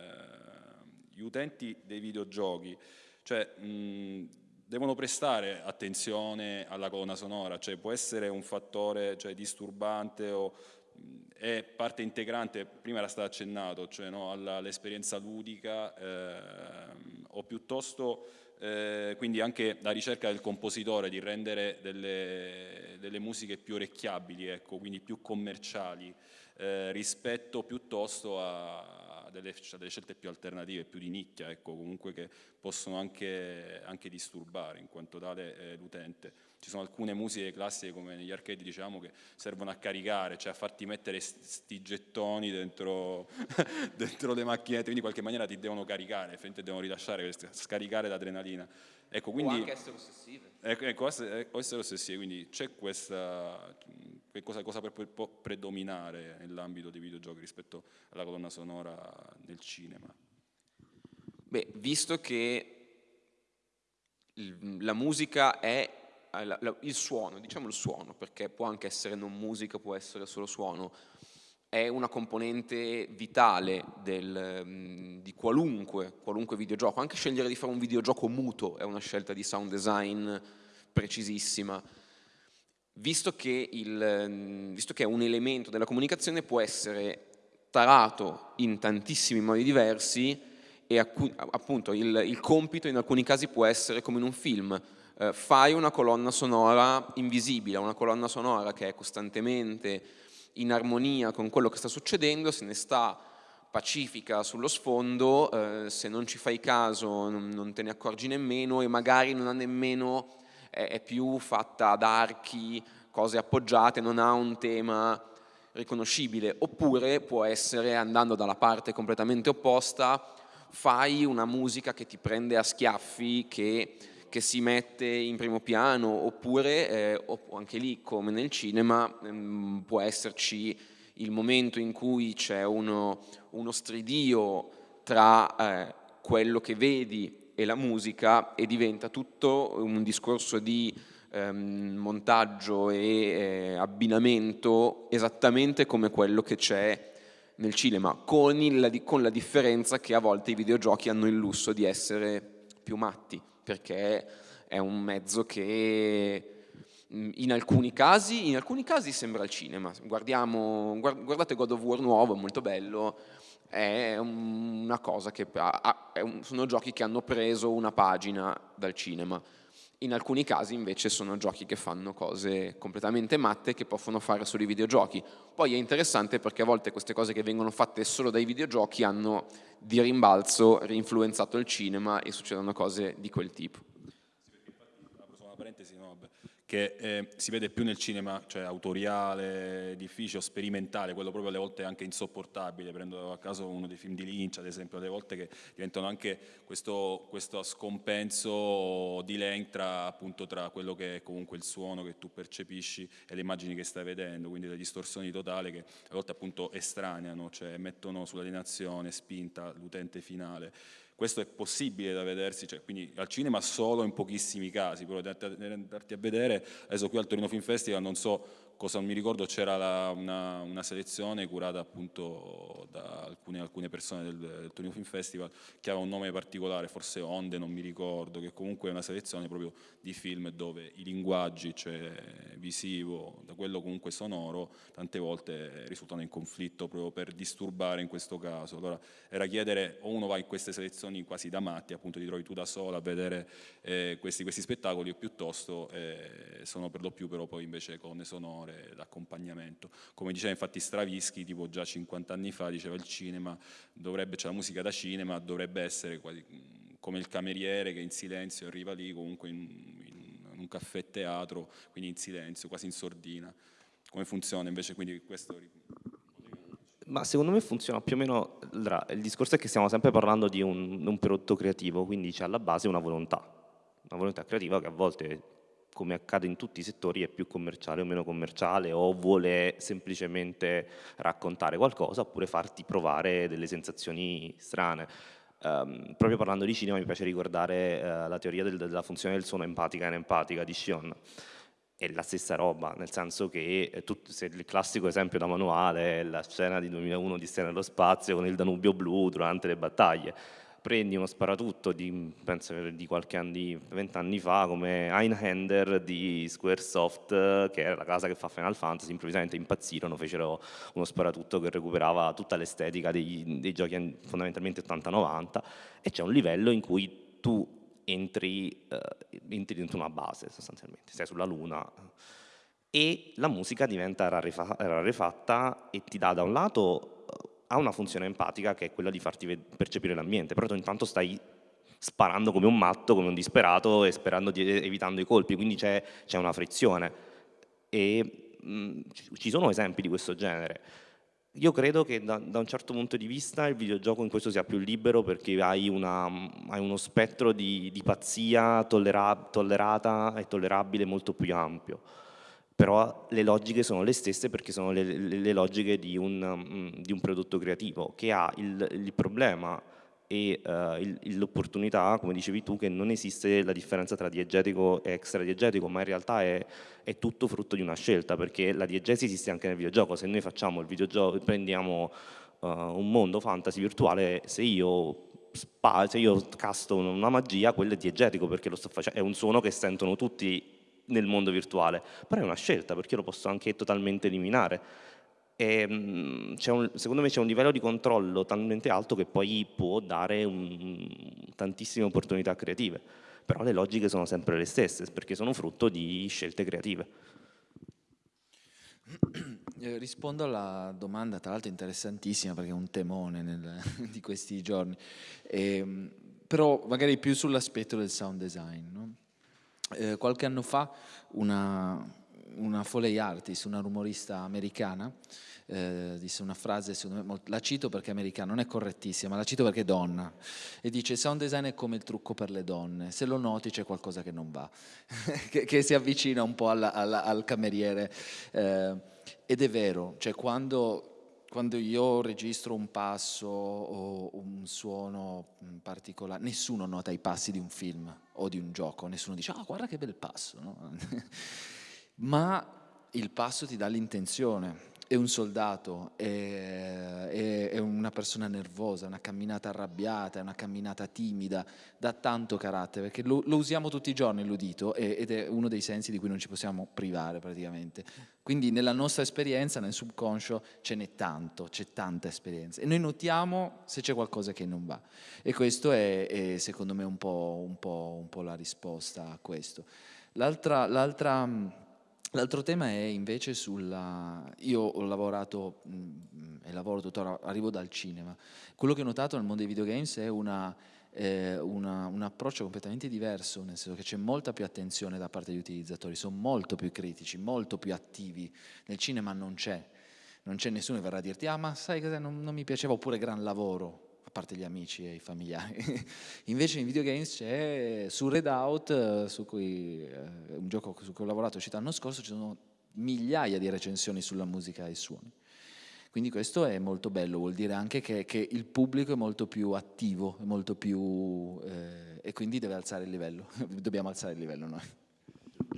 gli utenti dei videogiochi, cioè mh, devono prestare attenzione alla colonna sonora, cioè può essere un fattore cioè, disturbante o è parte integrante, prima era stato accennato, cioè no, all'esperienza ludica eh, o piuttosto eh, quindi anche la ricerca del compositore di rendere delle, delle musiche più orecchiabili, ecco, quindi più commerciali eh, rispetto piuttosto a delle, a delle, scelte più alternative, più di nicchia, ecco, comunque che possono anche, anche disturbare in quanto tale eh, l'utente ci sono alcune musiche classiche come negli arcade diciamo che servono a caricare, cioè a farti mettere sti gettoni dentro, dentro le macchinette, quindi in qualche maniera ti devono caricare, devono rilasciare, scaricare l'adrenalina. Ecco, quindi, o anche essere ossessive. Ecco, ecco essere, essere ossessive, quindi c'è questa, cosa, cosa può predominare nell'ambito dei videogiochi rispetto alla colonna sonora nel cinema? Beh, visto che la musica è la, il suono, diciamo il suono, perché può anche essere non musica, può essere solo suono, è una componente vitale del, mm, di qualunque, qualunque videogioco. Anche scegliere di fare un videogioco muto è una scelta di sound design precisissima. Visto che, il, mm, visto che è un elemento della comunicazione, può essere tarato in tantissimi modi diversi e appunto il, il compito in alcuni casi può essere come in un film, eh, fai una colonna sonora invisibile, una colonna sonora che è costantemente in armonia con quello che sta succedendo, se ne sta pacifica sullo sfondo, eh, se non ci fai caso non, non, te ne accorgi nemmeno e magari non ha nemmeno, è, più fatta ad archi, cose appoggiate, non ha un tema riconoscibile, oppure può essere, andando dalla parte completamente opposta, fai una musica che ti prende a schiaffi, che che si mette in primo piano oppure eh, anche lì come nel cinema ehm, può esserci il momento in cui c'è uno, uno, stridio tra eh, quello che vedi e la musica e diventa tutto un discorso di ehm, montaggio e eh, abbinamento esattamente come quello che c'è nel cinema, con, il, con la differenza che a volte i videogiochi hanno il lusso di essere più matti perché è un mezzo che mm, in alcuni casi, in alcuni casi sembra il cinema. Guardiamo, guardate God of War nuovo, è molto bello, è una cosa che sono giochi che hanno preso una pagina dal cinema. In alcuni casi invece sono giochi che fanno cose completamente matte che possono fare solo i videogiochi. Poi è interessante perché a volte queste cose che vengono fatte solo dai videogiochi hanno di rimbalzo rinfluenzato il cinema e succedono cose di quel tipo. parentesi, no, che eh, si vede più nel cinema, cioè autoriale, difficile, sperimentale, quello proprio alle volte anche insopportabile, prendo a caso uno dei film di Lynch ad esempio, alle volte che diventano anche questo, questo scompenso di length tra, appunto, tra quello che è comunque il suono che tu percepisci e le immagini che stai vedendo, quindi le distorsioni totali che a volte appunto estraneano, cioè mettono sull'alienazione spinta l'utente finale. Questo è possibile da vedersi, cioè, quindi al cinema solo in pochissimi casi, però andarti a vedere, adesso qui al Torino Film Festival non so cosa mi ricordo c'era una, una, selezione curata appunto da alcune, alcune persone del, del, Torino Film Festival che aveva un nome particolare, forse Onde, non mi ricordo, che comunque è una selezione proprio di film dove i linguaggi, cioè visivo, da quello comunque sonoro, tante volte risultano in conflitto proprio per disturbare in questo caso. Allora era chiedere o uno va in queste selezioni quasi da matti, appunto ti trovi tu da sola a vedere eh, questi, questi, spettacoli o piuttosto eh, sono per lo più però poi invece con sonore sonore, d'accompagnamento. Come diceva infatti Stravinsky, tipo già 50 anni fa, diceva il cinema, dovrebbe, cioè la musica da cinema dovrebbe essere quasi come il cameriere che in silenzio arriva lì, comunque in, in un caffè teatro, quindi in silenzio, quasi in sordina. Come funziona invece quindi questo... Ma secondo me funziona più o meno, il discorso è che stiamo sempre parlando di un, un prodotto creativo, quindi c'è alla base una volontà, una volontà creativa che a volte come accade in tutti i settori, è più commerciale o meno commerciale o vuole semplicemente raccontare qualcosa oppure farti provare delle sensazioni strane. Um, proprio parlando di cinema mi piace ricordare uh, la teoria del, della funzione del suono empatica e inempatica di Shion. È la stessa roba, nel senso che eh, tu, se il classico esempio da manuale è la scena di 2001 di Stella nello spazio con il Danubio blu durante le battaglie prendi uno sparatutto di, penso di qualche anno, vent'anni fa, come Einhander di Squaresoft, che era la casa che fa Final Fantasy, improvvisamente impazzirono, fecero uno sparatutto che recuperava tutta l'estetica dei, dei giochi fondamentalmente 80-90 e c'è un livello in cui tu entri, uh, entri dentro una base sostanzialmente, sei sulla luna e la musica diventa rarefatta e ti dà da un lato eh, ha una funzione empatica che è quella di farti percepire l'ambiente, però tu intanto stai sparando come un matto, come un disperato e di, evitando i colpi, quindi c'è una frizione e mh, mm, ci sono esempi di questo genere. Io credo che da, da, un certo punto di vista il videogioco in questo sia più libero perché hai, una, hai uno spettro di, di pazzia tollera, tollerata e tollerabile molto più ampio però le logiche sono le stesse perché sono le, le, le logiche di un, um, di un, prodotto creativo che ha il, il problema e uh, l'opportunità, come dicevi tu, che non esiste la differenza tra diegetico e extradiegetico, ma in realtà è, è, tutto frutto di una scelta, perché la diegesi esiste anche nel videogioco, se noi facciamo il videogioco, prendiamo uh, un mondo fantasy virtuale, se io se io casto una magia, quello è diegetico perché sto è un suono che sentono tutti nel mondo virtuale, però è una scelta perché io lo posso anche totalmente eliminare. E, mm, un, secondo me c'è un livello di controllo talmente alto che poi può dare un, tantissime opportunità creative, però le logiche sono sempre le stesse perché sono frutto di scelte creative. Eh, rispondo alla domanda, tra l'altro interessantissima perché è un temone nel, di questi giorni, e, ehm, però magari più sull'aspetto del sound design. No? Eh, qualche anno fa una, una Foley artist, una rumorista americana, eh, disse una frase, me, la cito perché è americana, non è correttissima, ma la cito perché è donna, e dice sound design è come il trucco per le donne, se lo noti c'è qualcosa che non va, che, che, si avvicina un po' alla, alla, al cameriere, eh, ed è vero, cioè quando quando io registro un passo o un suono particolare, nessuno nota i passi di un film o di un gioco, nessuno dice, ah guarda che bel passo, no? ma il passo ti dà l'intenzione, è un soldato, è, è, è, una persona nervosa, una camminata arrabbiata, una camminata timida, dà tanto carattere, perché lo, lo usiamo tutti i giorni l'udito ed è uno dei sensi di cui non ci possiamo privare praticamente. Quindi nella nostra esperienza, nel subconscio, ce n'è tanto, c'è tanta esperienza e noi notiamo se c'è qualcosa che non va. E questo è, è secondo me un po', un, po', un po', la risposta a questo. L'altra L'altro tema è invece sulla... Io ho lavorato mh, mm, e lavoro tuttora, arrivo dal cinema. Quello che ho notato nel mondo dei videogames è una, eh, una, un approccio completamente diverso, nel senso che c'è molta più attenzione da parte degli utilizzatori, sono molto più critici, molto più attivi. Nel cinema non c'è, non c'è nessuno che verrà a dirti ah ma sai cosa non, non mi piaceva oppure gran lavoro parte gli amici e i familiari. Invece in videogames c'è su Redout, su cui, eh, un gioco su cui ho lavorato uscito l'anno scorso, ci sono migliaia di recensioni sulla musica e i suoni. Quindi questo è molto bello, vuol dire anche che, che il pubblico è molto più attivo, molto più, eh, e quindi deve alzare il livello, dobbiamo alzare il livello noi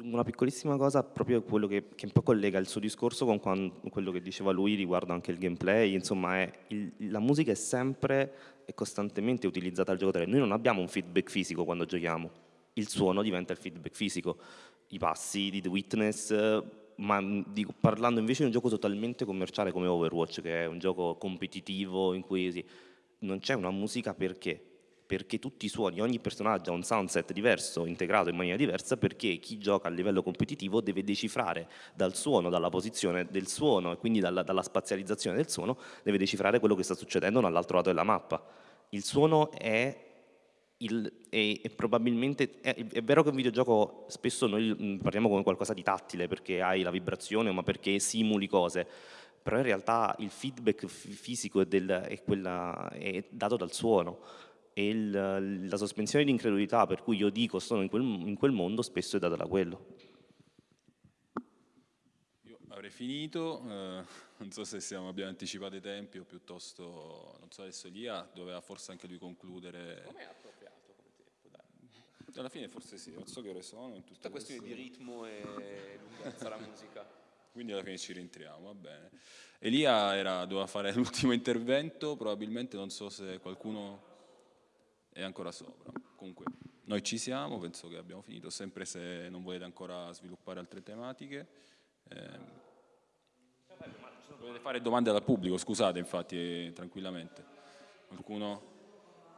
una piccolissima cosa, proprio quello che, che, un po' collega il suo discorso con quando, quello che diceva lui riguardo anche il gameplay, insomma è il, la musica è sempre e costantemente utilizzata al giocatore, noi non abbiamo un feedback fisico quando giochiamo, il suono diventa il feedback fisico, i passi di The Witness, ma dico, parlando invece di un gioco totalmente commerciale come Overwatch, che è un gioco competitivo in cui sì, non c'è una musica perché? Perché tutti i suoni, ogni personaggio ha un soundset diverso, integrato in maniera diversa, perché chi gioca a livello competitivo deve decifrare dal suono, dalla posizione del suono e quindi dalla, dalla spazializzazione del suono, deve decifrare quello che sta succedendo dall'altro lato della mappa. Il suono è il, è, è, probabilmente è, è, vero che un videogioco spesso noi parliamo come qualcosa di tattile perché hai la vibrazione ma perché simuli cose però in realtà il feedback fisico è, del, quella, è dato dal suono e il, la sospensione di incredulità per cui io dico sono in quel, in quel mondo spesso è data da quello. Io avrei finito, eh, non so se siamo, abbiamo anticipato i tempi o piuttosto, non so adesso Elia doveva forse anche lui concludere. Come è appropriato come tempo? Dai. Alla fine forse sì, non so che ore sono. Tutta questione di ritmo e lunghezza la musica. Quindi alla fine ci rientriamo, va bene. Elia era, doveva fare l'ultimo intervento, probabilmente non so se qualcuno... è ancora sopra. Comunque noi ci siamo, penso che abbiamo finito, sempre se non volete ancora sviluppare altre tematiche. Eh, potete fare domande dal pubblico, scusate infatti, eh, tranquillamente. Qualcuno?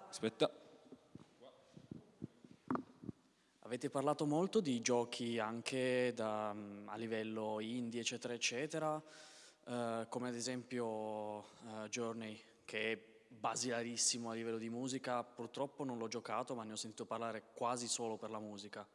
Aspetta. Avete parlato molto di giochi anche da, a livello indie, eccetera, eccetera, eh, come ad esempio uh, Journey, che basilarissimo a livello di musica. Purtroppo non l'ho giocato, ma ne ho sentito parlare quasi solo per la musica.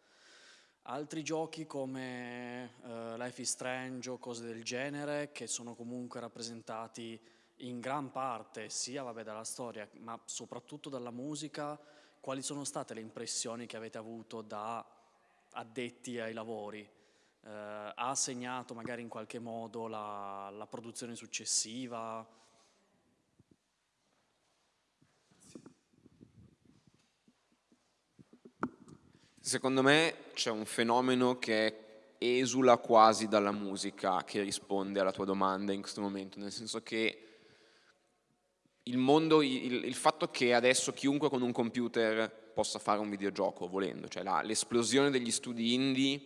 Altri giochi come uh, Life is Strange o cose del genere, che sono comunque rappresentati in gran parte sia vabbè, dalla storia, ma soprattutto dalla musica, quali sono state le impressioni che avete avuto da addetti ai lavori? Eh, ha segnato magari in qualche modo la, la produzione successiva? Secondo me c'è un fenomeno che esula quasi dalla musica che risponde alla tua domanda in questo momento, nel senso che il mondo, il, il, fatto che adesso chiunque con un computer possa fare un videogioco volendo, cioè l'esplosione degli studi indie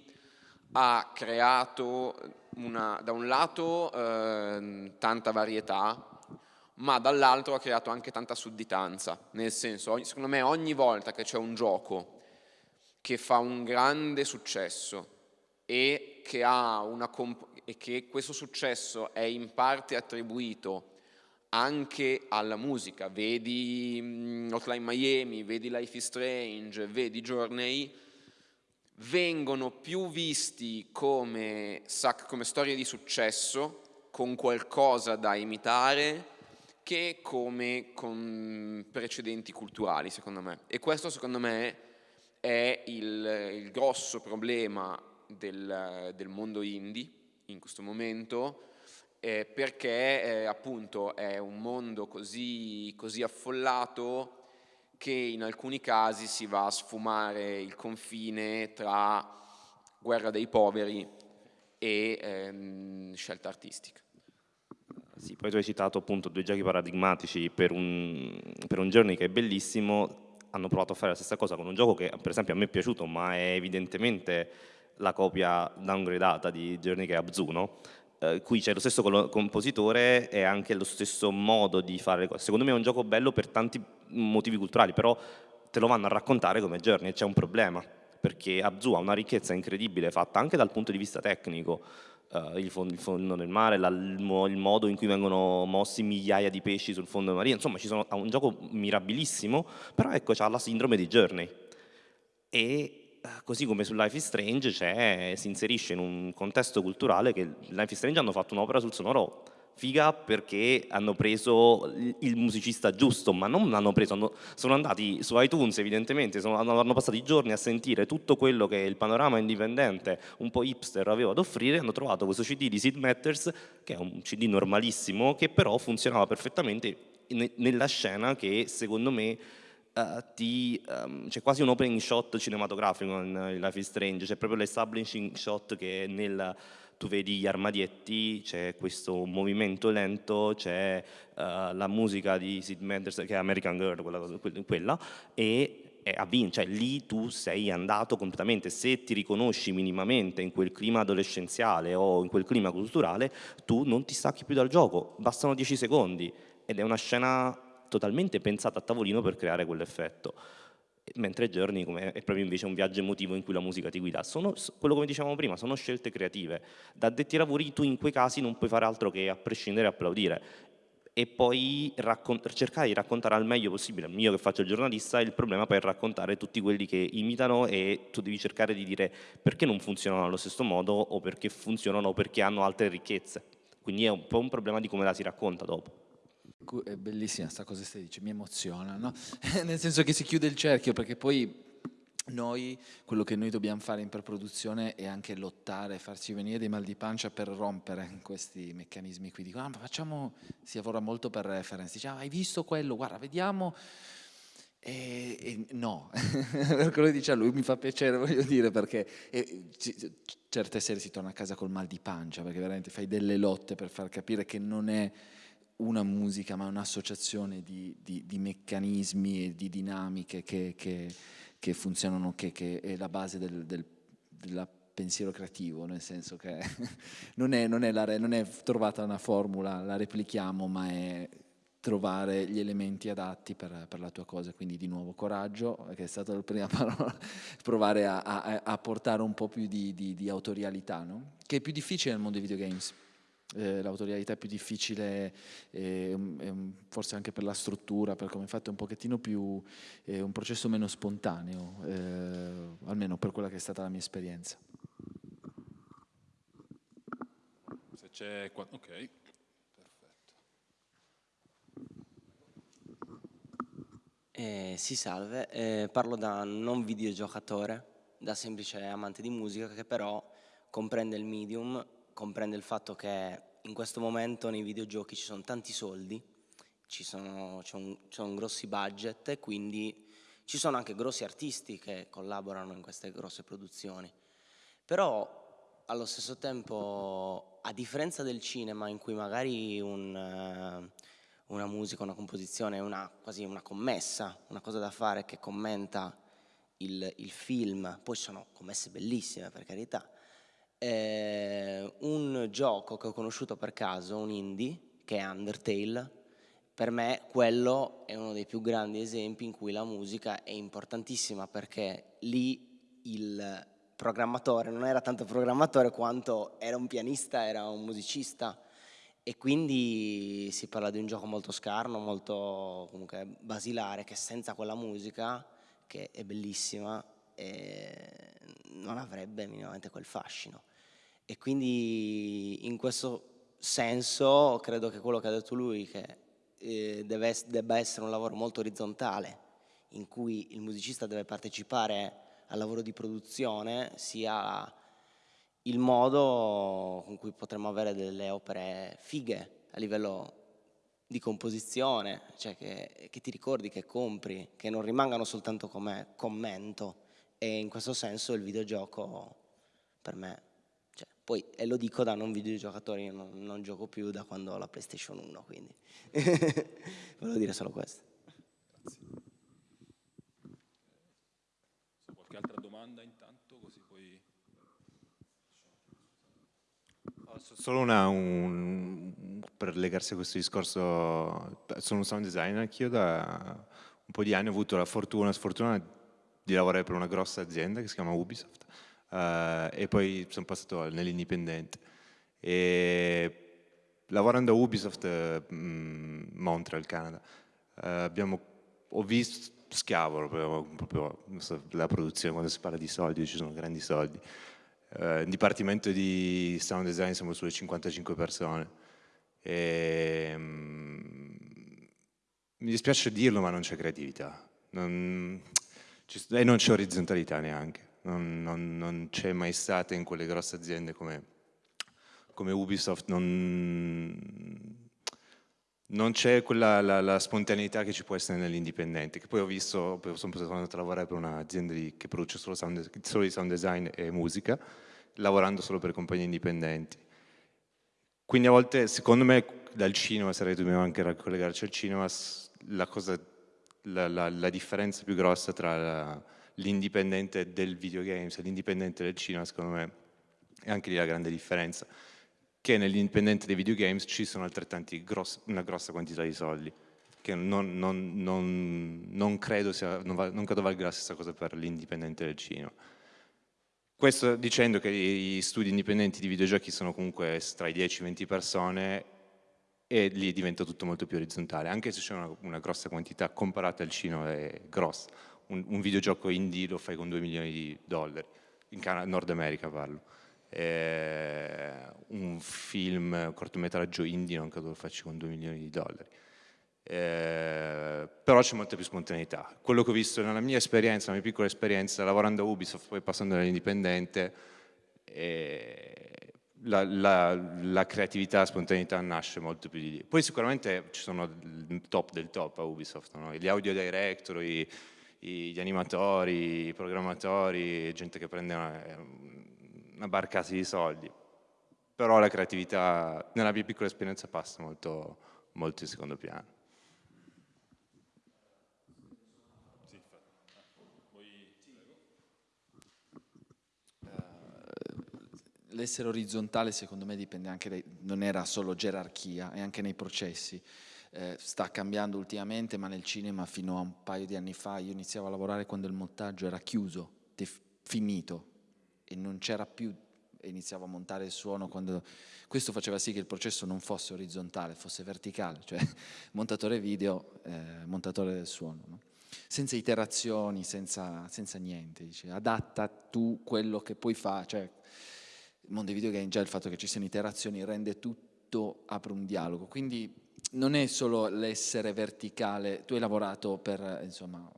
ha creato una, da un lato eh, tanta varietà, ma dall'altro ha creato anche tanta sudditanza, nel senso, secondo me ogni volta che c'è un gioco che fa un grande successo e che, e che questo successo è in parte attribuito anche alla musica, vedi mm, Hotline Miami, vedi Life is Strange, vedi Journey, vengono più visti come, come storie di successo, con qualcosa da imitare, che come con precedenti culturali, secondo me. E questo, secondo me, è il, il grosso problema del, del mondo indie in questo momento, eh, perché eh, appunto è un mondo così, così affollato che in alcuni casi si va a sfumare il confine tra guerra dei poveri e ehm, scelta artistica. Sì, poi tu hai citato appunto due giochi paradigmatici per un, per un journey che è bellissimo, hanno provato a fare la stessa cosa con un gioco che per esempio a me è piaciuto ma è evidentemente la copia downgradata di Journey che è Abzuno eh, qui c'è lo stesso compositore e anche lo stesso modo di fare le cose. Secondo me è un gioco bello per tanti motivi culturali, però te lo vanno a raccontare come Journey c'è un problema, perché Abzu ha una ricchezza incredibile fatta anche dal punto di vista tecnico, Uh, il, fondo, il, fondo, del mare, la, il, modo in cui vengono mossi migliaia di pesci sul fondo marino, insomma ci sono, ha un gioco mirabilissimo, però ecco c'ha la sindrome di Journey. E così come su Life is Strange si inserisce in un contesto culturale che Life is Strange hanno fatto un'opera sul sonoro figa perché hanno preso il musicista giusto, ma non l'hanno preso, hanno, sono andati su iTunes evidentemente, sono, hanno passati giorni a sentire tutto quello che il panorama indipendente, un po' hipster, aveva ad offrire, hanno trovato questo CD di Sid Matters, che è un CD normalissimo, che però funzionava perfettamente nella scena che secondo me uh, um, c'è quasi un opening shot cinematografico in Life is Strange, c'è proprio l'establishing shot che nel, tu vedi gli armadietti, c'è questo movimento lento, c'è uh, la musica di Sid Meier's che è American Girl, quella, quella e cioè lì tu sei andato completamente, se ti riconosci minimamente in quel clima adolescenziale o in quel clima culturale, tu non ti stacchi più dal gioco, bastano 10 secondi ed è una scena totalmente pensata a tavolino per creare quell'effetto mentre Journey è proprio invece un viaggio emotivo in cui la musica ti guida. Sono, quello come dicevamo prima, sono scelte creative. Da addetti ai lavori tu in quei casi non puoi fare altro che a prescindere applaudire e poi cercare di raccontare al meglio possibile, io che faccio il giornalista, il problema per raccontare tutti quelli che imitano e tu devi cercare di dire perché non funzionano allo stesso modo o perché funzionano o perché hanno altre ricchezze. Quindi è un po' un problema di come la si racconta dopo. È bellissima questa cosa che stai dicendo, mi emoziona, no? nel senso che si chiude il cerchio perché poi noi, quello che noi dobbiamo fare in preproduzione è anche lottare, farci venire dei mal di pancia per rompere questi meccanismi qui. Dico, ah, ma facciamo, si lavora molto per reference, dice, ah, hai visto quello, guarda, vediamo, e, e no, per quello che dice a lui mi fa piacere, voglio dire, perché e, certe sere si torna a casa col mal di pancia, perché veramente fai delle lotte per far capire che non è una musica, ma un'associazione di, di, di, meccanismi e di dinamiche che, che, che funzionano, che, che, è la base del, del, del pensiero creativo, nel senso che non è, non, è la, non è trovata una formula, la replichiamo, ma è trovare gli elementi adatti per, per, la tua cosa, quindi di nuovo coraggio, che è stata la prima parola, provare a, a, a portare un po' più di, di, di autorialità, no? che è più difficile nel mondo dei videogames eh, l'autorialità è più difficile, eh, forse anche per la struttura, per come è fatto, è un pochettino più, è un processo meno spontaneo, eh, almeno per quella che è stata la mia esperienza. Se c'è qua, ok, perfetto. Eh, sì, salve, eh, parlo da non videogiocatore, da semplice amante di musica che però comprende il medium comprende il fatto che in questo momento nei videogiochi ci sono tanti soldi, ci sono, c'è un, un grossi budget e quindi ci sono anche grossi artisti che collaborano in queste grosse produzioni. Però allo stesso tempo, a differenza del cinema in cui magari un, uh, una musica, una composizione è una, quasi una commessa, una cosa da fare che commenta il, il film, poi sono commesse bellissime per carità, eh, un gioco che ho conosciuto per caso, un indie, che è Undertale, per me quello è uno dei più grandi esempi in cui la musica è importantissima perché lì il programmatore non era tanto programmatore quanto era un pianista, era un musicista. E quindi si parla di un gioco molto scarno, molto comunque basilare che senza quella musica che è bellissima eh, non avrebbe minimamente quel fascino. E quindi in questo senso credo che quello che ha detto lui, che eh, deve, debba essere un lavoro molto orizzontale, in cui il musicista deve partecipare al lavoro di produzione, sia il modo con cui potremmo avere delle opere fighe a livello di composizione, cioè che, che, ti ricordi, che compri, che non rimangano soltanto come commento e in questo senso il videogioco per me cioè, poi, e lo dico da non videogiocatore, io non, non gioco più da quando ho la PlayStation 1, quindi volevo dire solo questo. Grazie. Qualche altra domanda intanto, così poi... Solo una, un, per legarsi a questo discorso, sono un sound designer anch'io da un po' di anni ho avuto la fortuna, sfortuna di lavorare per una grossa azienda che si chiama Ubisoft uh, e poi sono passato nell'indipendente. E lavorando a Ubisoft uh, Montreal, Canada, uh, abbiamo, ho visto, schiavo proprio, proprio la produzione, quando si parla di soldi, ci sono grandi soldi. Uh, il dipartimento di sound design siamo sulle 55 persone. E, um, mi dispiace dirlo, ma non c'è creatività. Non, e non c'è orizzontalità neanche non, non, non c'è mai stata in quelle grosse aziende come, come Ubisoft, non, non c'è quella la, la, spontaneità che ci può essere nell'indipendente, che poi ho visto, sono andato a lavorare per un'azienda che produce solo, sound, solo di sound design e musica, lavorando solo per compagnie indipendenti. Quindi a volte, secondo me, dal cinema, sarei dobbiamo anche raccollegarci al cinema, la, cosa, la, la, la differenza più grossa tra l'indipendente del videogames e l'indipendente del cinema, secondo me è anche lì la grande differenza, che nell'indipendente dei videogames ci sono altrettanti gross, una grossa quantità di soldi, che non, non, non, non credo, sia, va, credo valga la stessa cosa per l'indipendente del cinema. Questo dicendo che gli studi indipendenti di videogiochi sono comunque tra i 10 e 20 persone e lì diventa tutto molto più orizzontale, anche se c'è una, una, grossa quantità comparata al cinema è grossa un, un, videogioco indie lo fai con 2 milioni di dollari, in Canada, Nord America parlo. Eh, un film, un cortometraggio indie non credo lo faccia con 2 milioni di dollari. Eh, però c'è molta più spontaneità. Quello che ho visto nella mia esperienza, nella mia piccola esperienza, lavorando a Ubisoft, poi passando dall'indipendente, eh, la, la, la, creatività, la spontaneità nasce molto più di lì. Poi sicuramente ci sono il top del top a Ubisoft, no? gli audio director, i, gli animatori, i programmatori, gente che prende una, una barcata di soldi. Però la creatività, nella mia piccola esperienza, passa molto, molto in secondo piano. L'essere orizzontale secondo me dipende anche dai, non era solo gerarchia, è anche nei processi. Eh, sta cambiando ultimamente, ma nel cinema fino a un paio di anni fa io iniziavo a lavorare quando il montaggio era chiuso, finito e non c'era più iniziavo a montare il suono quando questo faceva sì che il processo non fosse orizzontale, fosse verticale, cioè montatore video, eh, montatore del suono. No? senza iterazioni, senza, senza niente, dice, adatta tu quello che puoi fare, cioè il mondo dei videogame già il fatto che ci siano iterazioni rende tutto, apre un dialogo, quindi non è solo l'essere verticale, tu hai lavorato per insomma,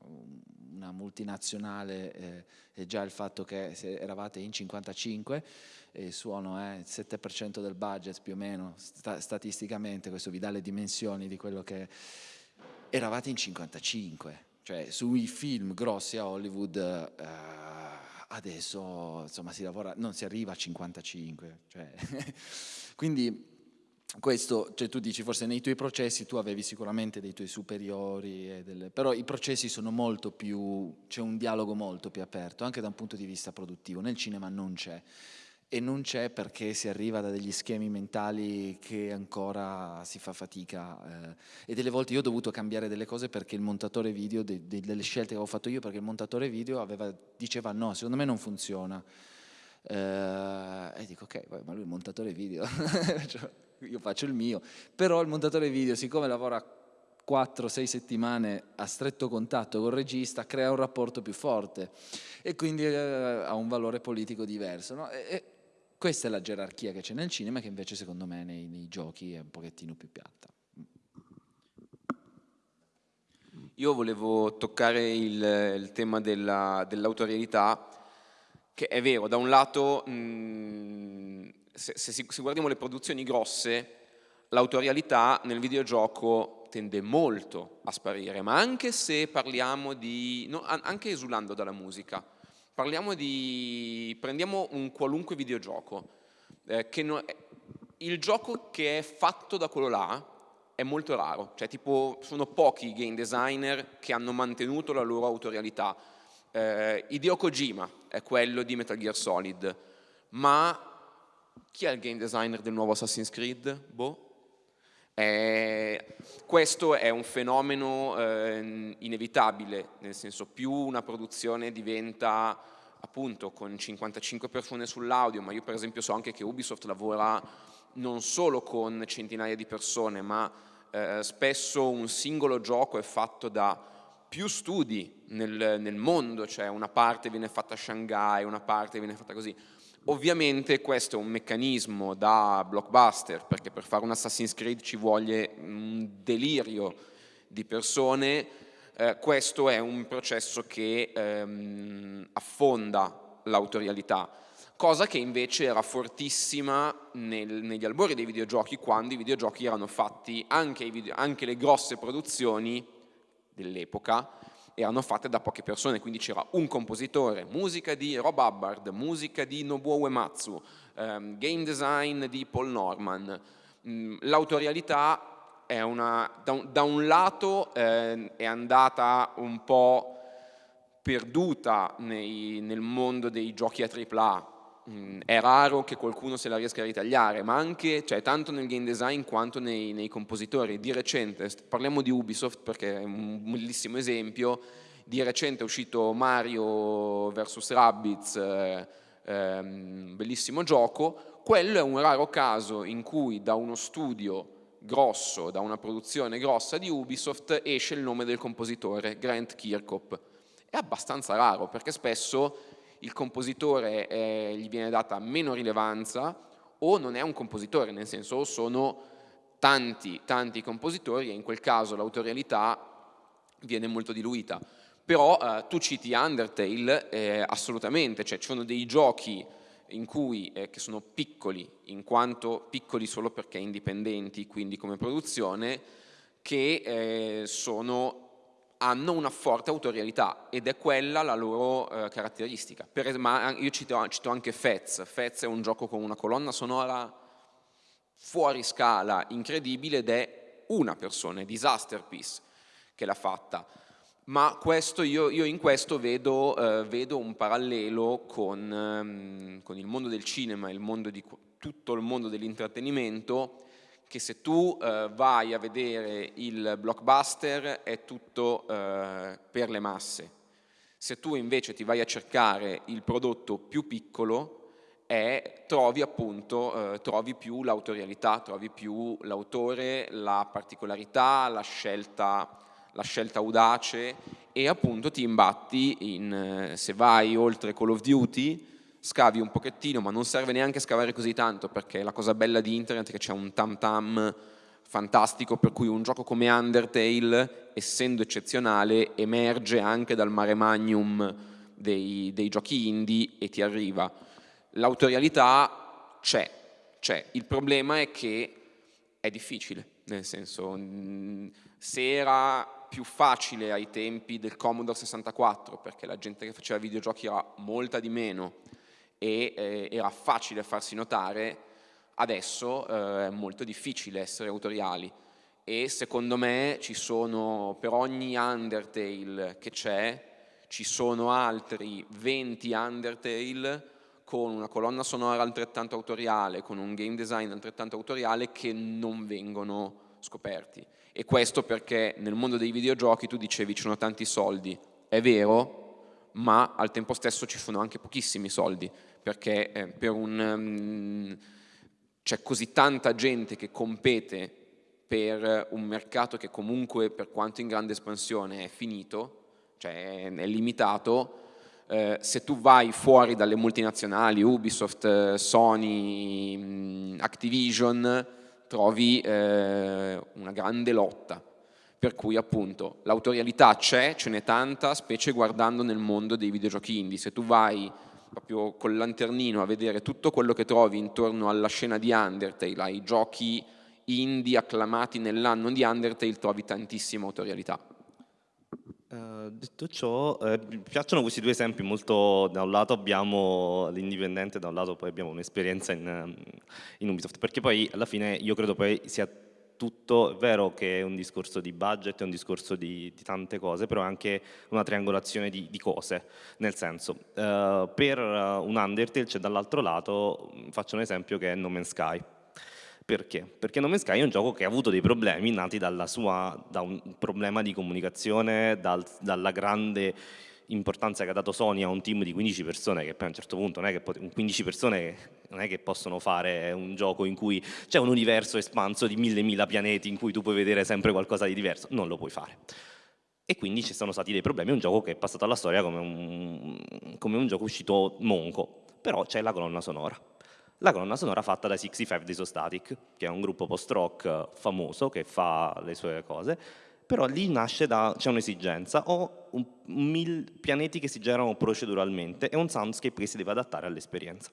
una multinazionale eh, e già il fatto che eravate in 55 e il suono è il 7% del budget più o meno, sta, statisticamente questo vi dà le dimensioni di quello che eravate in 55, cioè sui film grossi a Hollywood eh, adesso insomma si lavora, non si arriva a 55, cioè, quindi questo, cioè tu dici forse nei tuoi processi tu avevi sicuramente dei tuoi superiori, delle, però i processi sono molto più, c'è un dialogo molto più aperto anche da un punto di vista produttivo, nel cinema non c'è e non c'è perché si arriva da degli schemi mentali che ancora si fa fatica eh, e delle volte io ho dovuto cambiare delle cose perché il montatore video, de, de, delle scelte che avevo fatto io perché il montatore video aveva, diceva no, secondo me non funziona. Eh, e dico ok, ma lui è il montatore video. Io faccio il mio. Però il montatore video siccome lavora 4-6 settimane a stretto contatto col regista crea un rapporto più forte. E quindi eh, ha un valore politico diverso no? e, questa è la gerarchia che c'è nel cinema che invece secondo me nei, nei, giochi è un pochettino più piatta. Io volevo toccare il, il tema dell'autorialità, dell che è vero, da un lato mh, mm, se, se, se guardiamo le produzioni grosse, l'autorialità nel videogioco tende molto a sparire, ma anche se parliamo di, no, anche esulando dalla musica, Parliamo di, prendiamo un qualunque videogioco, eh, no, il gioco che è fatto da quello là è molto raro, cioè tipo sono pochi i game designer che hanno mantenuto la loro autorialità. Eh, Hideo Kojima è quello di Metal Gear Solid, ma chi è il game designer del nuovo Assassin's Creed? Boh. Eh, questo è un fenomeno eh, inevitabile, nel senso più una produzione diventa appunto con 55 persone sull'audio, ma io per esempio so anche che Ubisoft lavora non solo con centinaia di persone, ma eh, spesso un singolo gioco è fatto da più studi nel, nel mondo, cioè una parte viene fatta a Shanghai, una parte viene fatta così. Ovviamente questo è un meccanismo da blockbuster, perché per fare un Assassin's Creed ci vuole un delirio di persone, eh, questo è un processo che ehm, affonda l'autorialità, cosa che invece era fortissima nel, negli albori dei videogiochi, quando i videogiochi erano fatti, anche, video, anche le grosse produzioni dell'epoca, erano fatte da poche persone, quindi c'era un compositore, musica di Rob Hubbard, musica di Nobuo Uematsu, ehm, game design di Paul Norman. Mm, l'autorialità è una, da, un, da un lato eh, è andata un po' perduta nei, nel mondo dei giochi a AAA, Mm, è raro che qualcuno se la riesca a ritagliare, ma anche, cioè, tanto nel game design quanto nei, nei compositori. Di recente, parliamo di Ubisoft perché è un bellissimo esempio, di recente è uscito Mario vs Rabbids, eh, eh, bellissimo gioco, quello è un raro caso in cui da uno studio grosso, da una produzione grossa di Ubisoft esce il nome del compositore, Grant Kirkhope. È abbastanza raro perché spesso il compositore eh, gli viene data meno rilevanza o non è un compositore, nel senso sono tanti, tanti compositori e in quel caso l'autorialità viene molto diluita. Però eh, tu citi Undertale, eh, assolutamente, cioè ci sono dei giochi in cui, eh, che sono piccoli, in quanto piccoli solo perché indipendenti, quindi come produzione, che eh, sono hanno una forte autorialità ed è quella la loro eh, caratteristica. Per, ma io cito, cito, anche Fez, Fez è un gioco con una colonna sonora fuori scala, incredibile ed è una persona, è Disaster Piece che l'ha fatta ma questo, io, io, in questo vedo, eh, vedo un parallelo con, ehm, con, il mondo del cinema, il mondo di, tutto il mondo dell'intrattenimento, che se tu eh, vai a vedere il blockbuster è tutto eh, per le masse. Se tu invece ti vai a cercare il prodotto più piccolo, è, trovi appunto, eh, trovi più l'autorialità, trovi più l'autore, la particolarità, la scelta la scelta audace e appunto ti imbatti in, eh, se vai oltre Call of Duty, scavi un pochettino, ma non serve neanche scavare così tanto perché la cosa bella di internet è che c'è un tam tam fantastico per cui un gioco come Undertale, essendo eccezionale, emerge anche dal mare magnum dei, dei giochi indie e ti arriva. L'autorialità c'è, c'è, il problema è che è difficile, nel senso se era più facile ai tempi del Commodore 64 perché la gente che faceva videogiochi era molta di meno e eh, era facile farsi notare, adesso eh, è molto difficile essere autoriali. E secondo me ci sono per ogni Undertale che c'è ci sono altri 20 Undertale con una colonna sonora altrettanto autoriale, con un game design altrettanto autoriale che non vengono scoperti. E questo perché nel mondo dei videogiochi tu dicevi ci sono tanti soldi, è vero, ma al tempo stesso ci sono anche pochissimi soldi, perché eh, per um, c'è così tanta gente che compete per un mercato che comunque per quanto in grande espansione è finito, cioè è limitato, eh, se tu vai fuori dalle multinazionali, Ubisoft, Sony, Activision, trovi eh, una grande lotta, per cui appunto l'autorialità c'è, ce n'è tanta, specie guardando nel mondo dei videogiochi indie. Se tu vai proprio col lanternino a vedere tutto quello che trovi intorno alla scena di Undertale, ai giochi indie acclamati nell'anno di Undertale, trovi tantissima autorialità. Uh, detto ciò, eh, mi piacciono questi due esempi molto, da un lato abbiamo l'indipendente, da un lato poi abbiamo un'esperienza in, in, Ubisoft, perché poi alla fine io credo poi sia tutto, è vero che è un discorso di budget, è un discorso di, di tante cose, però è anche una triangolazione di, di cose, nel senso, uh, per un Undertale c'è dall'altro lato, faccio un esempio che è No Man's Sky, perché? Perché No Man's Sky è un gioco che ha avuto dei problemi nati sua, da un problema di comunicazione, dal, dalla grande importanza che ha dato Sony a un team di 15 persone che poi a un certo punto non è che 15 persone non è che possono fare un gioco in cui c'è un universo espanso di mille mila pianeti in cui tu puoi vedere sempre qualcosa di diverso, non lo puoi fare. E quindi ci sono stati dei problemi, è un gioco che è passato alla storia come un, come un gioco uscito monco, però c'è la colonna sonora la colonna sonora fatta da 65 di Sostatic, che è un gruppo post-rock famoso che fa le sue cose, però lì nasce da, c'è un'esigenza, ho un, mil pianeti che si generano proceduralmente e un soundscape che si deve adattare all'esperienza.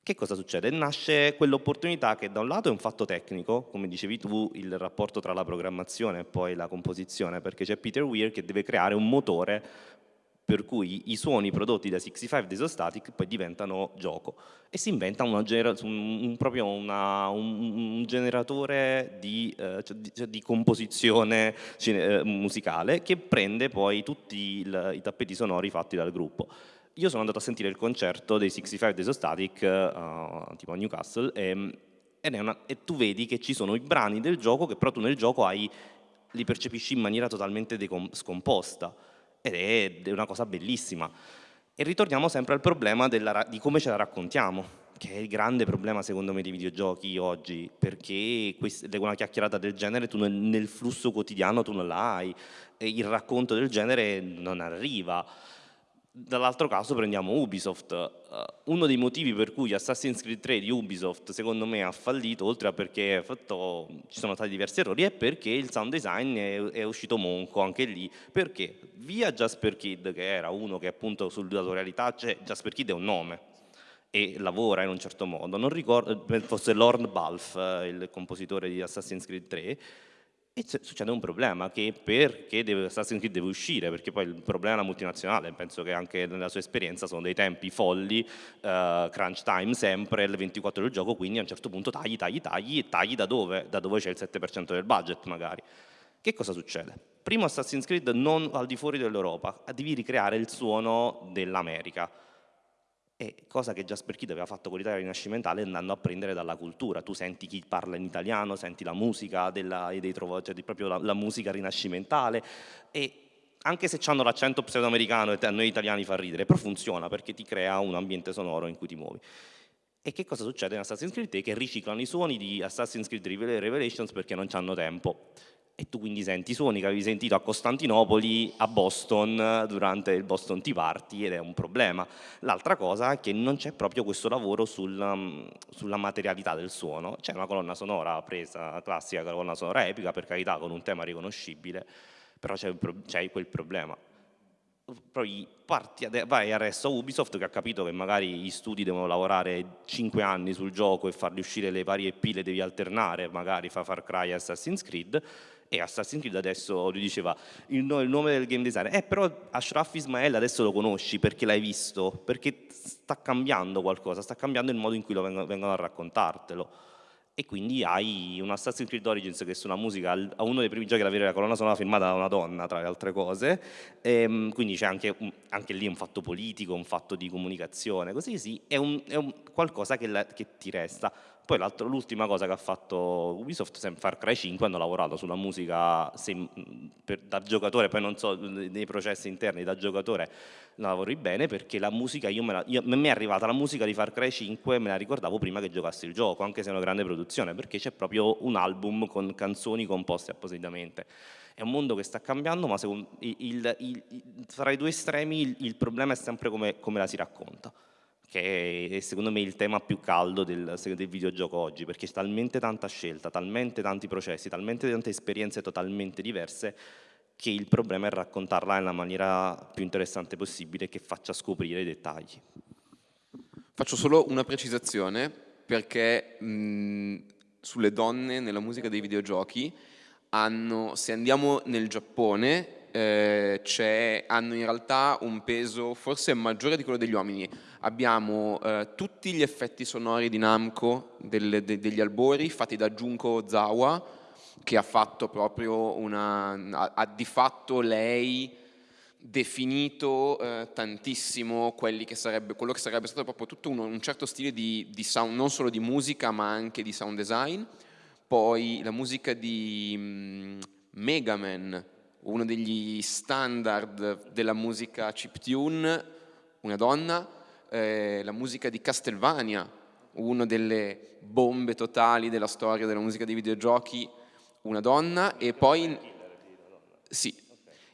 Che cosa succede? Nasce quell'opportunità che da un lato è un fatto tecnico, come dicevi tu, il rapporto tra la programmazione e poi la composizione, perché c'è Peter Weir che deve creare un motore per cui i suoni prodotti da 65 di Isostatic poi diventano gioco e si inventa una, un, proprio una, un, un, generatore di, eh, cioè di, cioè di composizione eh, musicale che prende poi tutti il, i tappeti sonori fatti dal gruppo. Io sono andato a sentire il concerto dei 65 di Isostatic uh, tipo a Newcastle e, una, e tu vedi che ci sono i brani del gioco che però tu nel gioco hai, li percepisci in maniera totalmente scomposta ed è una cosa bellissima. E ritorniamo sempre al problema della, di come ce la raccontiamo, che è il grande problema secondo me dei videogiochi oggi, perché una chiacchierata del genere tu nel, nel flusso quotidiano tu non la hai, e il racconto del genere non arriva. Dall'altro caso prendiamo Ubisoft, uh, uno dei motivi per cui Assassin's Creed 3 di Ubisoft secondo me ha fallito, oltre a perché fatto, ci sono stati diversi errori, è perché il sound design è, è, uscito monco anche lì, perché? Via Jasper Kid che era uno che appunto sull'autorialità, cioè Jasper Kid è un nome, e lavora in un certo modo, non ricordo, forse Lorne Balf, eh, il compositore di Assassin's Creed 3, E succede un problema che perché deve, Assassin's Creed deve uscire, perché poi il problema è la multinazionale, penso che anche nella sua esperienza sono dei tempi folli, uh, crunch time sempre, il 24 del gioco, quindi a un certo punto tagli, tagli, tagli, e tagli da dove? Da dove c'è il 7% del budget magari. Che cosa succede? Primo Assassin's Creed non al di fuori dell'Europa, devi ricreare il suono dell'America è cosa che Jasper Kidd aveva fatto con l'Italia rinascimentale andando a prendere dalla cultura. Tu senti chi parla in italiano, senti la musica, della, dei trovo, cioè proprio la, la, musica rinascimentale e anche se hanno l'accento pseudoamericano e a noi italiani fa ridere, però funziona perché ti crea un ambiente sonoro in cui ti muovi. E che cosa succede in Assassin's Creed? Che riciclano i suoni di Assassin's Creed Revelations perché non hanno tempo e tu quindi senti i suoni che avevi sentito a Costantinopoli, a Boston, durante il Boston Tea Party ed è un problema. L'altra cosa è che non c'è proprio questo lavoro sulla, mm, sulla materialità del suono, c'è una colonna sonora presa, classica colonna sonora epica, per carità con un tema riconoscibile, però c'è quel problema. Poi parti, vai a Ubisoft che ha capito che magari gli studi devono lavorare 5 anni sul gioco e farli uscire le varie pile devi alternare, magari fa Far Cry e Assassin's Creed, e Assassin's Creed adesso lui diceva il, il, nome del game designer, eh però Ashraf Ismael adesso lo conosci perché l'hai visto, perché sta cambiando qualcosa, sta cambiando il modo in cui lo vengono, vengono a raccontartelo. E quindi hai un Assassin's Creed Origins che suona musica a uno dei primi giochi ad avere la colonna sonora firmata da una donna tra le altre cose. E, ehm, quindi c'è anche, anche, lì un fatto politico, un fatto di comunicazione così sì, è, un, è un qualcosa che, la, che ti resta poi l'ultima cosa che ha fatto Ubisoft, Far Cry 5, hanno lavorato sulla musica se, per, da giocatore, poi non so, nei processi interni da giocatore lavori bene perché la musica, io me la, io, mi è arrivata la musica di Far Cry 5 me la ricordavo prima che giocassi il gioco, anche se è una grande produzione, perché c'è proprio un album con canzoni composte appositamente. È un mondo che sta cambiando, ma secondo, il, il, il, tra i due estremi il, problema è sempre come, come la si racconta che è secondo me il tema più caldo del, del, videogioco oggi, perché c'è talmente tanta scelta, talmente tanti processi, talmente tante esperienze totalmente diverse, che il problema è raccontarla nella maniera più interessante possibile che faccia scoprire i dettagli. Faccio solo una precisazione, perché mh, sulle donne nella musica dei videogiochi hanno, se andiamo nel Giappone, eh, hanno in realtà un peso forse maggiore di quello degli uomini. Abbiamo eh, tutti gli effetti sonori di Namco del, de, degli albori fatti da Junko Ozawa, che ha fatto proprio una... ha, ha di fatto lei definito eh, tantissimo che sarebbe, quello che sarebbe stato proprio tutto uno, un certo stile di, di sound, non solo di musica ma anche di sound design. Poi la musica di mm, Mega uno degli standard della musica chiptune, una donna, eh, la musica di Castlevania, una delle bombe totali della storia della musica dei videogiochi, una donna, e poi... Sì,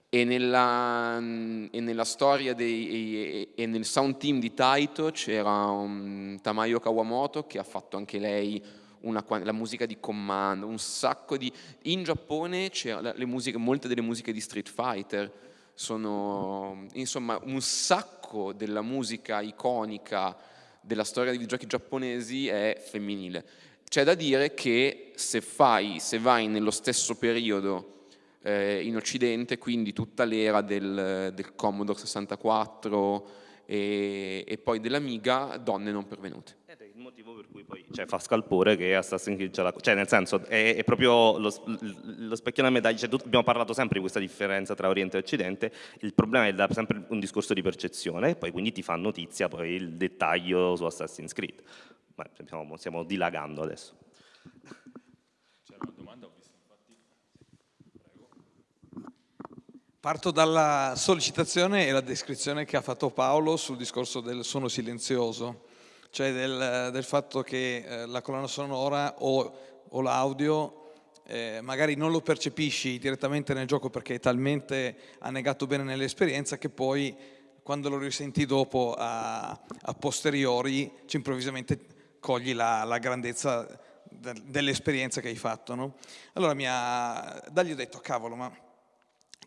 e nella, e nella storia dei, e, e, nel sound team di Taito c'era um, Tamayo Kawamoto che ha fatto anche lei una, la musica di comando, un sacco di... In Giappone musiche, molte delle musiche di Street Fighter sono, insomma, un sacco della musica iconica della storia dei videogiochi giapponesi è femminile. C'è da dire che se, fai, se vai nello stesso periodo eh, in Occidente, quindi tutta l'era del, del Commodore 64 e, e poi dell'Amiga, donne non pervenute motivo per cui poi cioè, fa scalpore che Assassin's Creed ce l'ha, cioè nel senso è, è proprio lo, lo, specchio della medaglia, cioè, abbiamo parlato sempre di questa differenza tra Oriente e Occidente, il problema è sempre un discorso di percezione e poi quindi ti fa notizia poi il dettaglio su Assassin's Creed, ma stiamo, stiamo dilagando adesso. Parto dalla sollecitazione e la descrizione che ha fatto Paolo sul discorso del suono silenzioso cioè del, del fatto che eh, la colonna sonora o, o l'audio eh, magari non lo percepisci direttamente nel gioco perché è talmente annegato bene nell'esperienza che poi quando lo risenti dopo a, a posteriori ci improvvisamente cogli la, la grandezza dell'esperienza che hai fatto. No? Allora mi ha, da gli ho detto, cavolo, ma